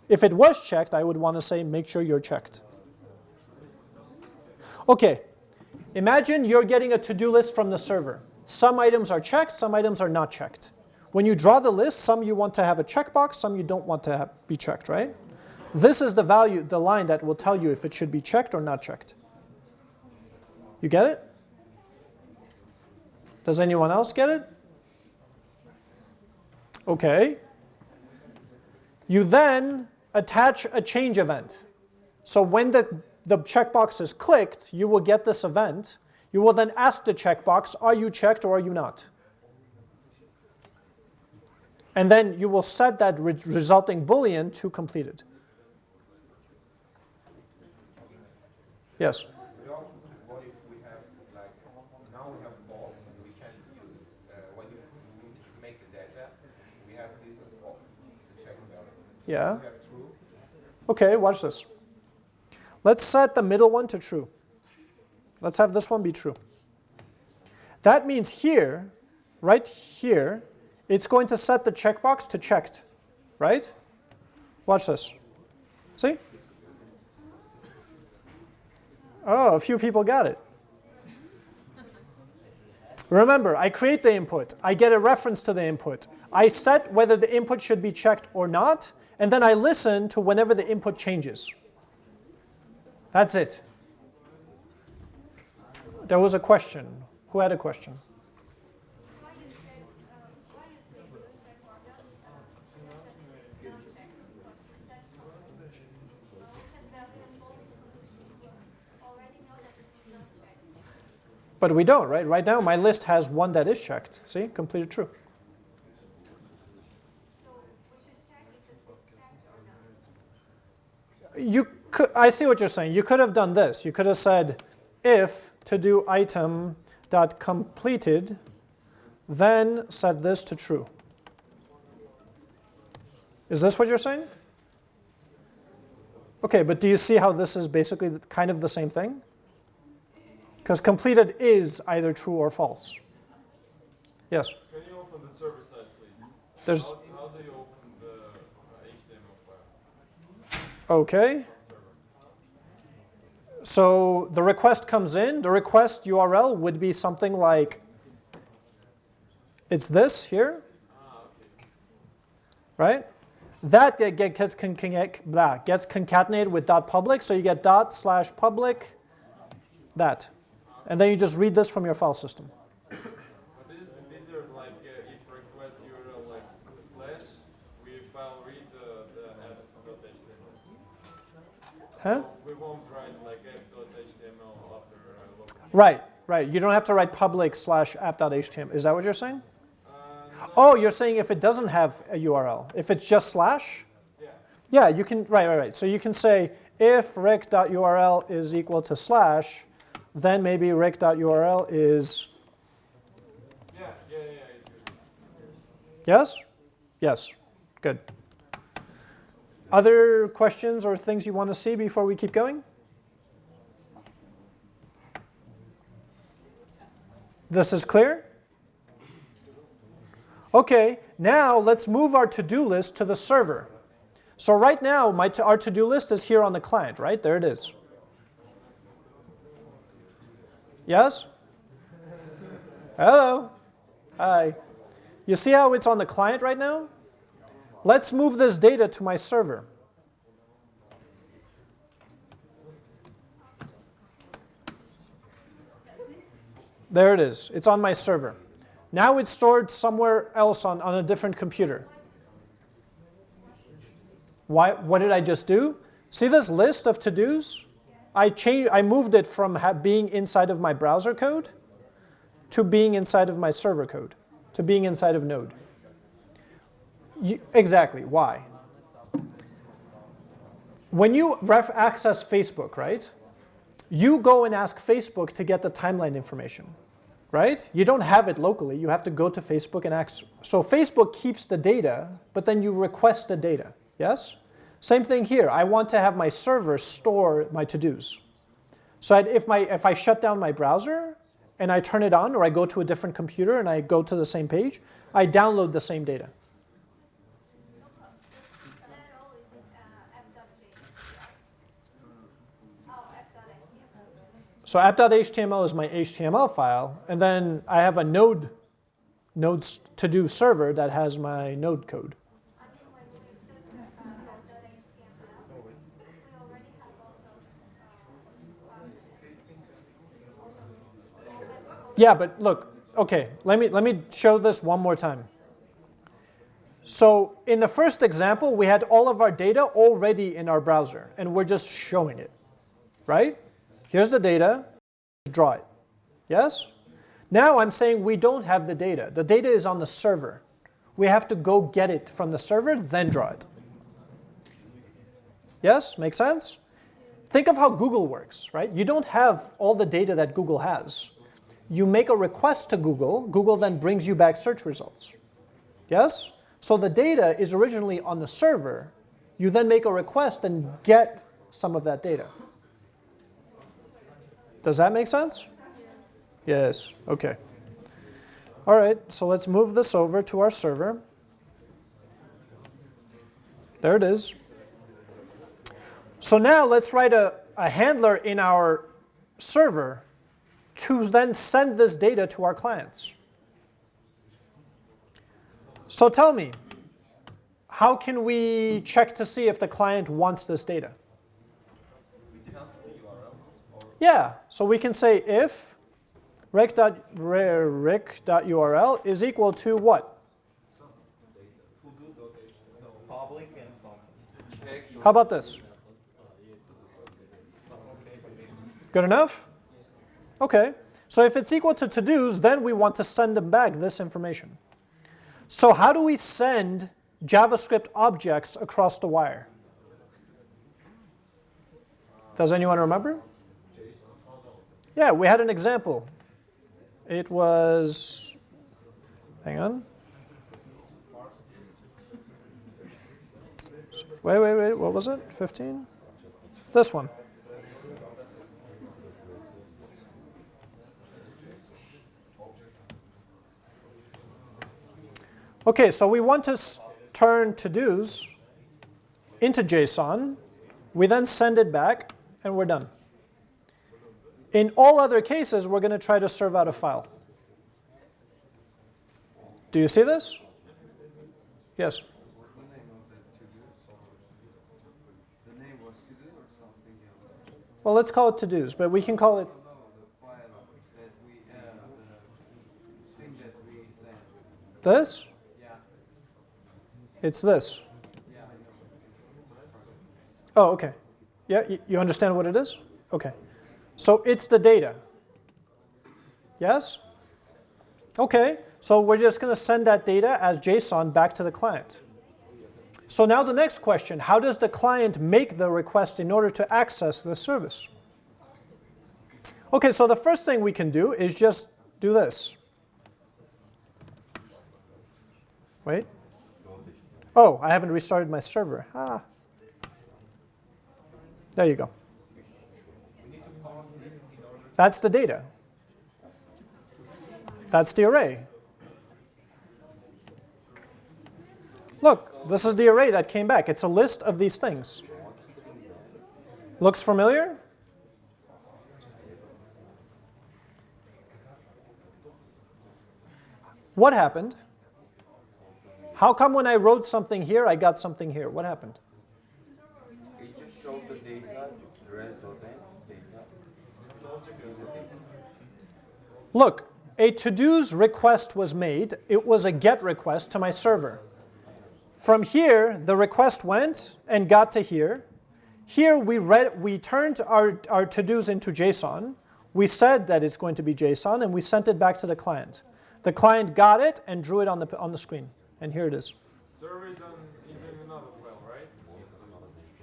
If it was checked, I would want to say, make sure you're checked. Okay, imagine you're getting a to-do list from the server. Some items are checked, some items are not checked. When you draw the list, some you want to have a checkbox, some you don't want to have, be checked, right? This is the value, the line that will tell you if it should be checked or not checked. You get it? Does anyone else get it? Okay. You then attach a change event. So when the, the checkbox is clicked, you will get this event. You will then ask the checkbox, are you checked or are you not? And then you will set that re resulting boolean to completed. Yes? Yeah. Okay, watch this. Let's set the middle one to true. Let's have this one be true. That means here, right here, it's going to set the checkbox to checked, right? Watch this. See? Oh, a few people got it. Remember, I create the input. I get a reference to the input. I set whether the input should be checked or not, and then I listen to whenever the input changes. That's it. There was a question. Who had a question? But we don't, right? Right now, my list has one that is checked. See, completed true. So we should check if it is checked or not. You could, I see what you're saying. You could have done this. You could have said, if to do item dot completed, then set this to true. Is this what you're saying? Okay, but do you see how this is basically kind of the same thing? Because completed is either true or false. Yes, Can you open the server side, please? there's, How, how do you open the HTML file? okay. So the request comes in, the request URL would be something like, it's this here, right? That get, get, gets, gets concatenated with dot public, so you get dot slash public, that. And then you just read this from your file system. But is, is Right, right. You don't have to write public slash app.html. Is that what you're saying? Uh, Oh, you're saying if it doesn't have a URL, if it's just slash? yeah. Yeah, you can, right, right, right. So you can say if req.url is equal to slash, then maybe req.url is, Yeah, yeah, yeah, yes? Yes, good. Other questions or things you want to see before we keep going? This is clear? Okay, now let's move our to-do list to the server. So right now, my to, our to-do list is here on the client, right? There it is. Yes? Hello? Hi. You see how it's on the client right now? Let's move this data to my server. There it is. It's on my server. Now it's stored somewhere else on, on a different computer. Why, what did I just do? See this list of to-dos? I, changed, I moved it from being inside of my browser code to being inside of my server code, to being inside of Node. You, exactly, why? When you ref access Facebook, right, you go and ask Facebook to get the timeline information, right? You don't have it locally. You have to go to Facebook and ask. So Facebook keeps the data, but then you request the data, yes? Same thing here. I want to have my server store my to-dos. So if, my, if I shut down my browser, and I turn it on, or I go to a different computer and I go to the same page, I download the same data. That all is in uh, app.js. Oh, app.html. So app.html is my HTML file, and then I have a node, nodes to do server that has my node code. Yeah, but look, okay, let me, let me show this one more time. So in the first example, we had all of our data already in our browser, and we're just showing it, right? Here's the data, draw it, yes? Now I'm saying we don't have the data. The data is on the server. We have to go get it from the server, then draw it. Yes, make sense? Think of how Google works, right? You don't have all the data that Google has. You make a request to Google, Google then brings you back search results. Yes? So the data is originally on the server. You then make a request and get some of that data. Does that make sense? Yes, okay. All right, so let's move this over to our server. There it is. So now let's write a, a handler in our server to then send this data to our clients. So tell me, how can we check to see if the client wants this data? Yeah, so we can say if rec.rec.url is equal to what? How about this? Good enough? Okay, so if it's equal to to-dos, then we want to send them back this information. So how do we send JavaScript objects across the wire? Does anyone remember? Yeah, we had an example. It was, hang on. Wait, wait, wait, what was it? 15? This one. Okay, so we want to turn to-dos into JSON. We then send it back, and we're done. In all other cases, we're going to try to serve out a file. Do you see this? Yes. What's the name of that to do? The name was to do or something else? Well, let's call it to-dos, but we can call it, No, no, the file that we, the thing that we sent. this? Yeah, It's this. yeah, I know. Oh, okay. Yeah, you understand what it is? Okay. So it's the data. Yes? Okay, so we're just going to send that data as JSON back to the client. So now the next question, how does the client make the request in order to access the service? Okay, so the first thing we can do is just do this. Wait. Oh, I haven't restarted my server. Ah. There you go. That's the data. That's the array. Look, this is the array that came back. It's a list of these things. Looks familiar? What happened? How come when I wrote something here, I got something here? What happened? It just showed the data, res.n data. Look, a to-dos request was made. It was a GET request to my server. From here, the request went and got to here. Here, we, read, we turned our, our to-dos into JSON. We said that it's going to be JSON, and we sent it back to the client. The client got it and drew it on the, on the screen. And here it is. Server is, on, is in another file, right?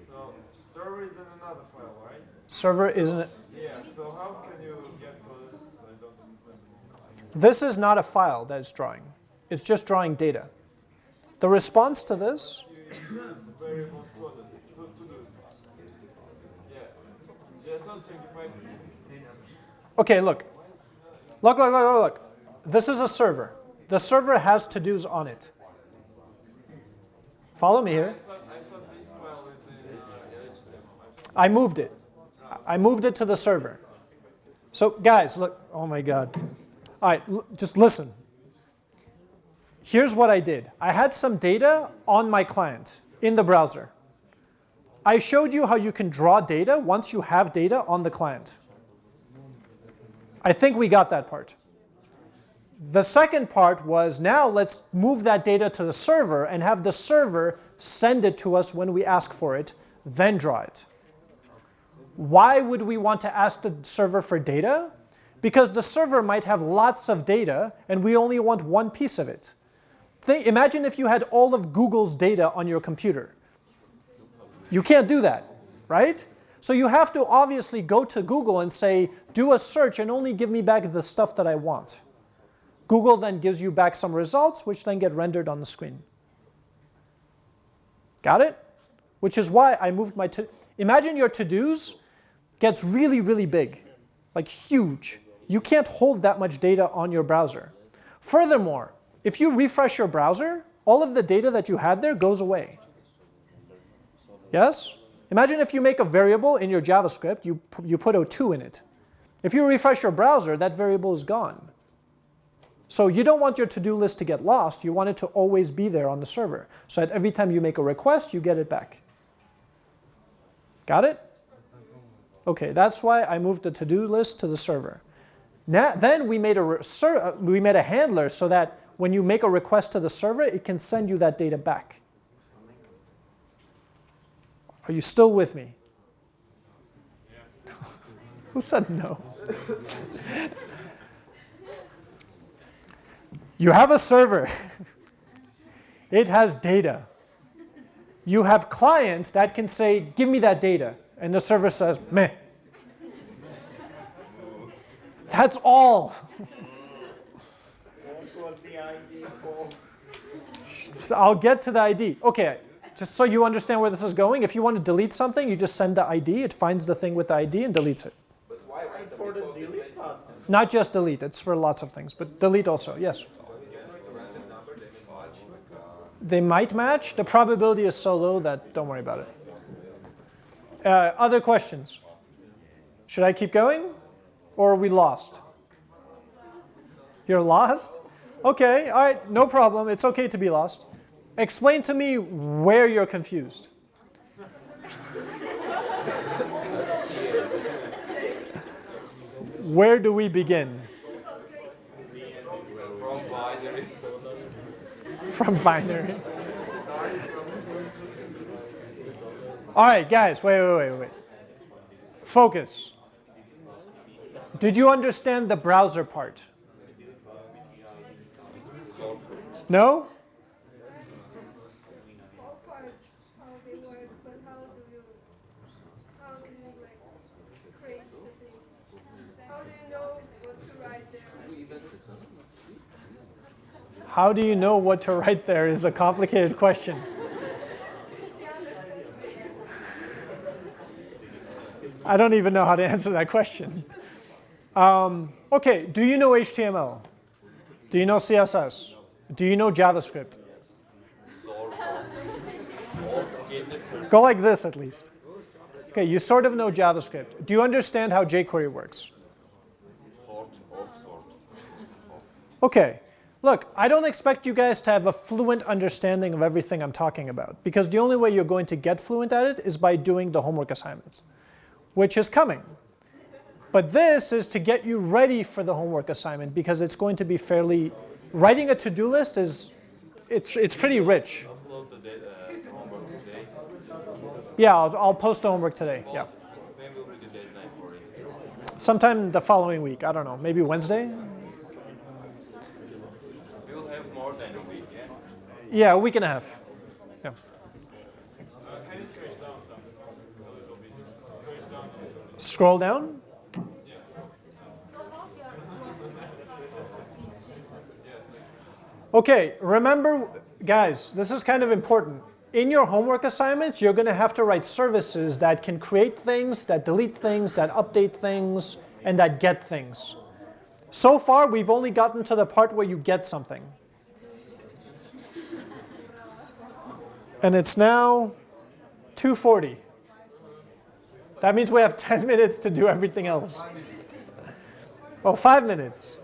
So server is in another file, right? Server isn't. Yeah. So how can you get to this? I don't understand. This is not a file that it's drawing. It's just drawing data. The response to this, okay, look. Look, look, look, look. This is a server. The server has to-dos on it. Follow me here. I moved it. I moved it to the server. So guys, look, oh my God. All right, just listen. Here's what I did. I had some data on my client in the browser. I showed you how you can draw data once you have data on the client. I think we got that part. The second part was now let's move that data to the server and have the server send it to us when we ask for it, then draw it. Why would we want to ask the server for data? Because the server might have lots of data and we only want one piece of it. Imagine if you had all of Google's data on your computer. You can't do that, right? So you have to obviously go to Google and say, do a search and only give me back the stuff that I want. Google then gives you back some results, which then get rendered on the screen. Got it? Which is why I moved my, to imagine your to-dos gets really, really big, like huge. You can't hold that much data on your browser. Furthermore, if you refresh your browser, all of the data that you had there goes away. Yes? Imagine if you make a variable in your JavaScript, you, you put a 2 in it. If you refresh your browser, that variable is gone. So you don't want your to-do list to get lost. You want it to always be there on the server. So that every time you make a request, you get it back. Got it? Okay, that's why I moved the to-do list to the server. Now, then we made, a uh, we made a handler so that when you make a request to the server, it can send you that data back. Are you still with me? Who said no? you have a server. it has data. You have clients that can say, give me that data. And the server says, meh. That's all. So I'll get to the ID. Okay, just so you understand where this is going, if you want to delete something, you just send the ID, it finds the thing with the ID and deletes it. But why For the delete. Not just delete, it's for lots of things, but delete also, yes. They might match, the probability is so low that don't worry about it. Uh, other questions? Should I keep going? Or are we lost? You're lost? Okay, all right, no problem. It's okay to be lost. Explain to me where you're confused. Where do we begin? from binary. From binary. All right, guys, wait, wait, wait, wait. Focus. Did you understand the browser part? No? How do you know what to write there is a complicated question. I don't even know how to answer that question. Um, okay, do you know HTML? Do you know CSS? Do you know JavaScript? Go like this at least. Okay, you sort of know JavaScript. Do you understand how jQuery works? Okay, look, I don't expect you guys to have a fluent understanding of everything I'm talking about because the only way you're going to get fluent at it is by doing the homework assignments, which is coming. But this is to get you ready for the homework assignment because it's going to be fairly, writing a to-do list is, it's, it's pretty rich. Yeah, I'll, I'll post the homework today, yeah. Sometime the following week, I don't know, maybe Wednesday? We'll have more than a week, yeah? Yeah, a week and a half. Yeah. Uh, can you scratch down some a little bit? Scratch down some. Scroll down. Okay, remember, guys, this is kind of important. In your homework assignments, you're going to have to write services that can create things, that delete things, that update things, and that get things. So far, we've only gotten to the part where you get something. And it's now 240. That means we have 10 minutes to do everything else. Oh, five minutes.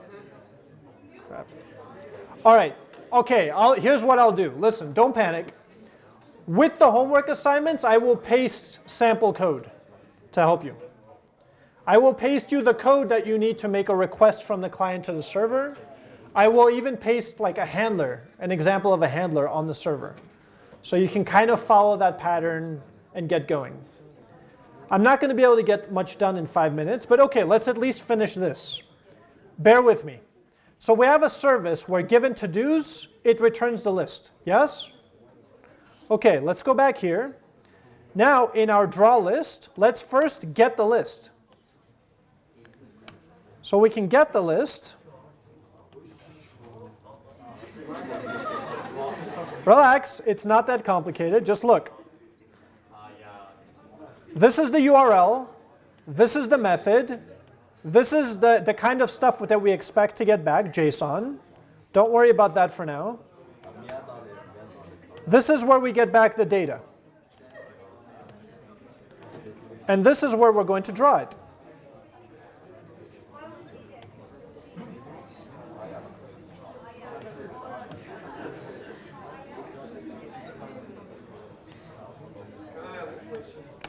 All right. Okay, I'll, here's what I'll do. Listen, don't panic. With the homework assignments, I will paste sample code to help you. I will paste you the code that you need to make a request from the client to the server. I will even paste like a handler, an example of a handler on the server. So you can kind of follow that pattern and get going. I'm not going to be able to get much done in five minutes, but okay, let's at least finish this. Bear with me. So we have a service where given to-dos, it returns the list. Yes? Okay, let's go back here. Now in our draw list, let's first get the list. So we can get the list. Relax, it's not that complicated. Just look. This is the URL. This is the method. This is the, the kind of stuff that we expect to get back, JSON. Don't worry about that for now. This is where we get back the data. And this is where we're going to draw it.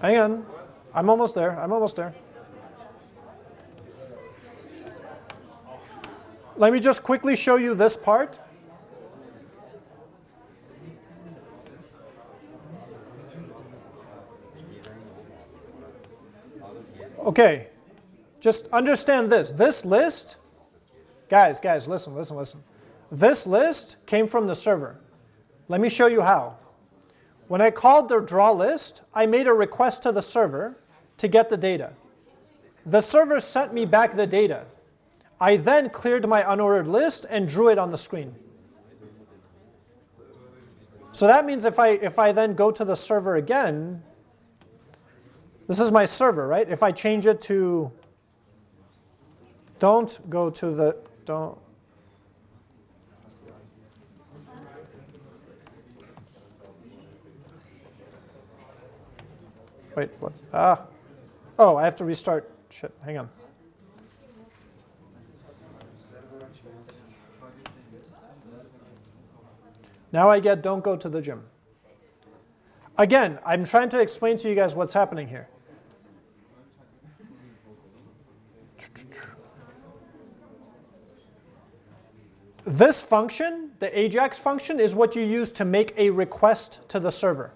Hang on. I'm almost there. I'm almost there. Let me just quickly show you this part. Okay, just understand this. This list, guys, guys, listen, listen, listen. This list came from the server. Let me show you how. When I called the draw list, I made a request to the server to get the data. The server sent me back the data. I then cleared my unordered list and drew it on the screen. So that means if I, if I then go to the server again, this is my server, right? If I change it to, don't go to the, don't, Wait, what? Ah. Oh, I have to restart. Shit, hang on. Now I get don't go to the gym. Again, I'm trying to explain to you guys what's happening here. This function, the AJAX function, is what you use to make a request to the server.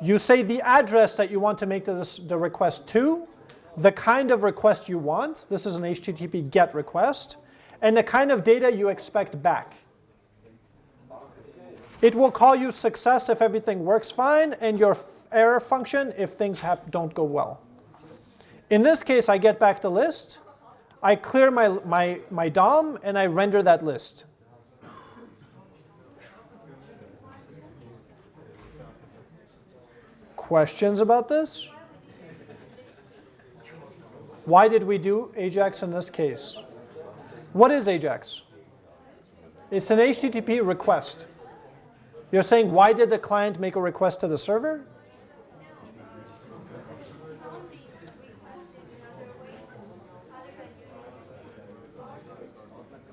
You say the address that you want to make the, the request to, the kind of request you want, this is an HTTP GET request, and the kind of data you expect back. It will call you success if everything works fine, and your error function if things don't go well. In this case, I get back the list, I clear my, my, my DOM, and I render that list. Questions about this? Why did we do AJAX in this case? What is AJAX? It's an HTTP request. You're saying, why did the client make a request to the server?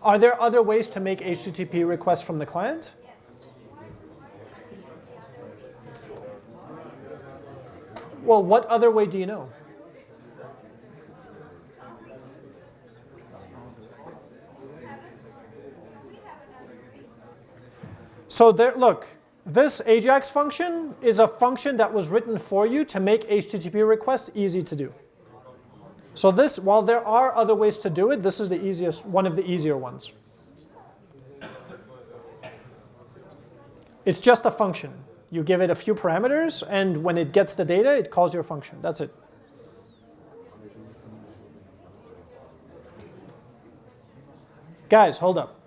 Are there other ways to make HTTP requests from the client? Well, what other way do you know? So there, look, this AJAX function is a function that was written for you to make HTTP requests easy to do. So this, while there are other ways to do it, this is the easiest, one of the easier ones. It's just a function. You give it a few parameters, and when it gets the data, it calls your function. That's it. Guys, hold up.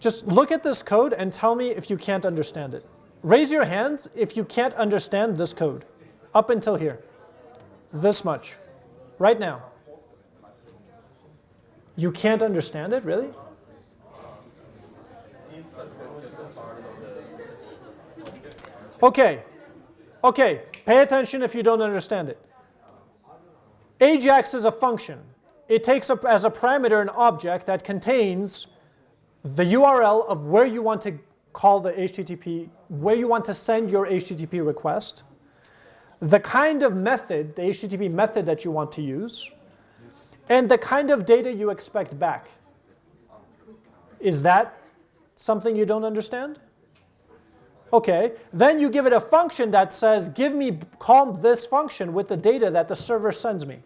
Just look at this code and tell me if you can't understand it. Raise your hands if you can't understand this code, up until here. This much, right now. You can't understand it, really? Okay, okay, pay attention if you don't understand it. Ajax is a function. It takes a, as a parameter an object that contains the URL of where you want to call the HTTP, where you want to send your HTTP request, the kind of method, the HTTP method that you want to use, and the kind of data you expect back. Is that something you don't understand? Okay, then you give it a function that says, give me, call this function with the data that the server sends me.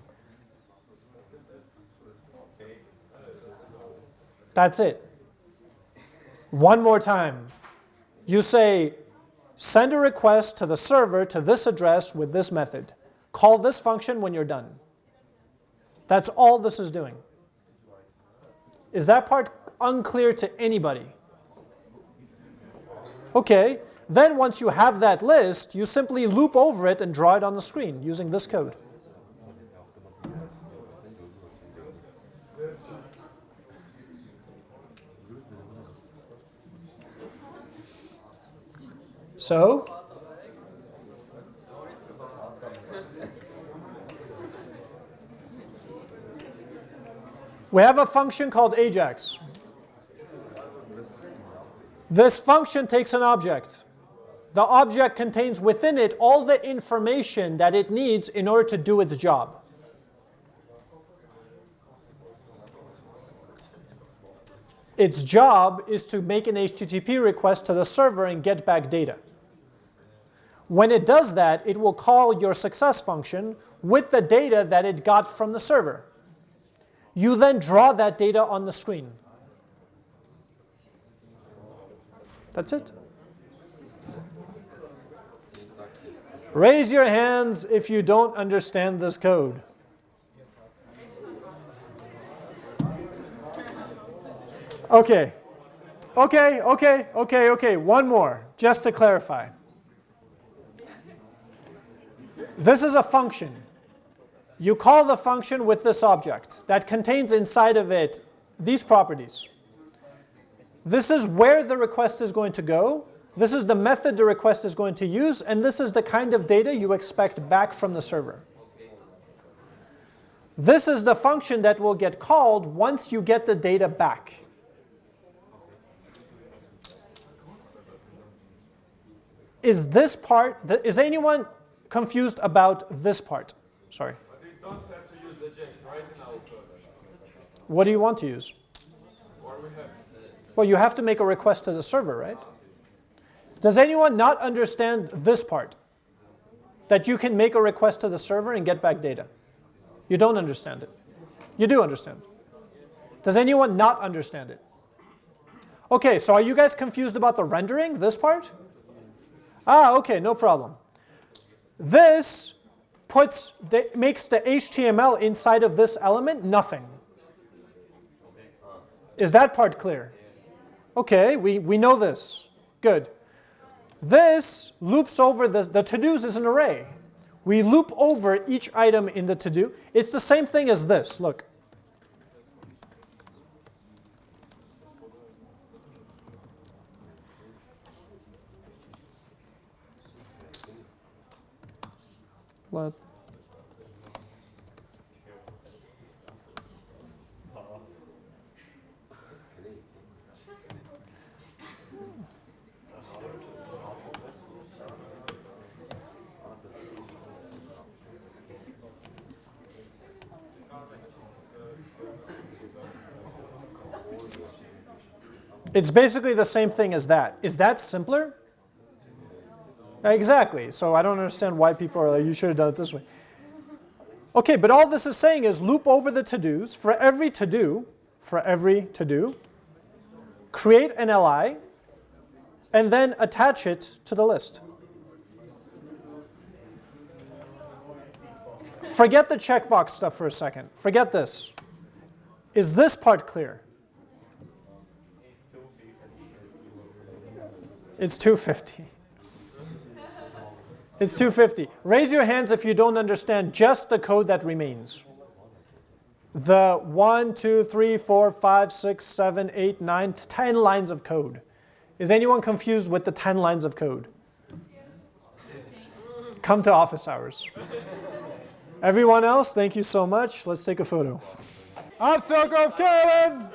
That's it. One more time. You say, send a request to the server to this address with this method. Call this function when you're done. That's all this is doing. Is that part unclear to anybody? Okay, then once you have that list, you simply loop over it and draw it on the screen using this code. So, we have a function called Ajax. This function takes an object. The object contains within it all the information that it needs in order to do its job. Its job is to make an HTTP request to the server and get back data. When it does that, it will call your success function with the data that it got from the server. You then draw that data on the screen. That's it. Raise your hands if you don't understand this code. Okay. Okay, okay, okay, okay. One more, just to clarify. This is a function. You call the function with this object that contains inside of it these properties. This is where the request is going to go. This is the method the request is going to use. And this is the kind of data you expect back from the server. This is the function that will get called once you get the data back. Is this part, is anyone confused about this part? Sorry. But we don't have to use Ajax, right, in our code. What do you want to use? Or we have Well, you have to make a request to the server, right? Does anyone not understand this part? That you can make a request to the server and get back data. You don't understand it. You do understand. Does anyone not understand it? Okay, so are you guys confused about the rendering, this part? Ah, okay, no problem. This puts the, makes the HTML inside of this element nothing. Is that part clear? Okay, we, we know this. Good. This loops over the, the to-dos is an array. We loop over each item in the to-do. It's the same thing as this. Look. Let It's basically the same thing as that. Is that simpler? Exactly. So I don't understand why people are like, you should have done it this way. Okay, but all this is saying is loop over the to-dos for every to-do, for every to-do, create an LI, and then attach it to the list. Forget the checkbox stuff for a second. Forget this. Is this part clear? It's 250. It's 250. Raise your hands if you don't understand just the code that remains. the one, two, three, four, five, six, seven, eight, nine, ten lines of code. Is anyone confused with the 10 lines of code? Come to office hours. Everyone else, thank you so much. Let's take a photo. I'm Grove Carolyn!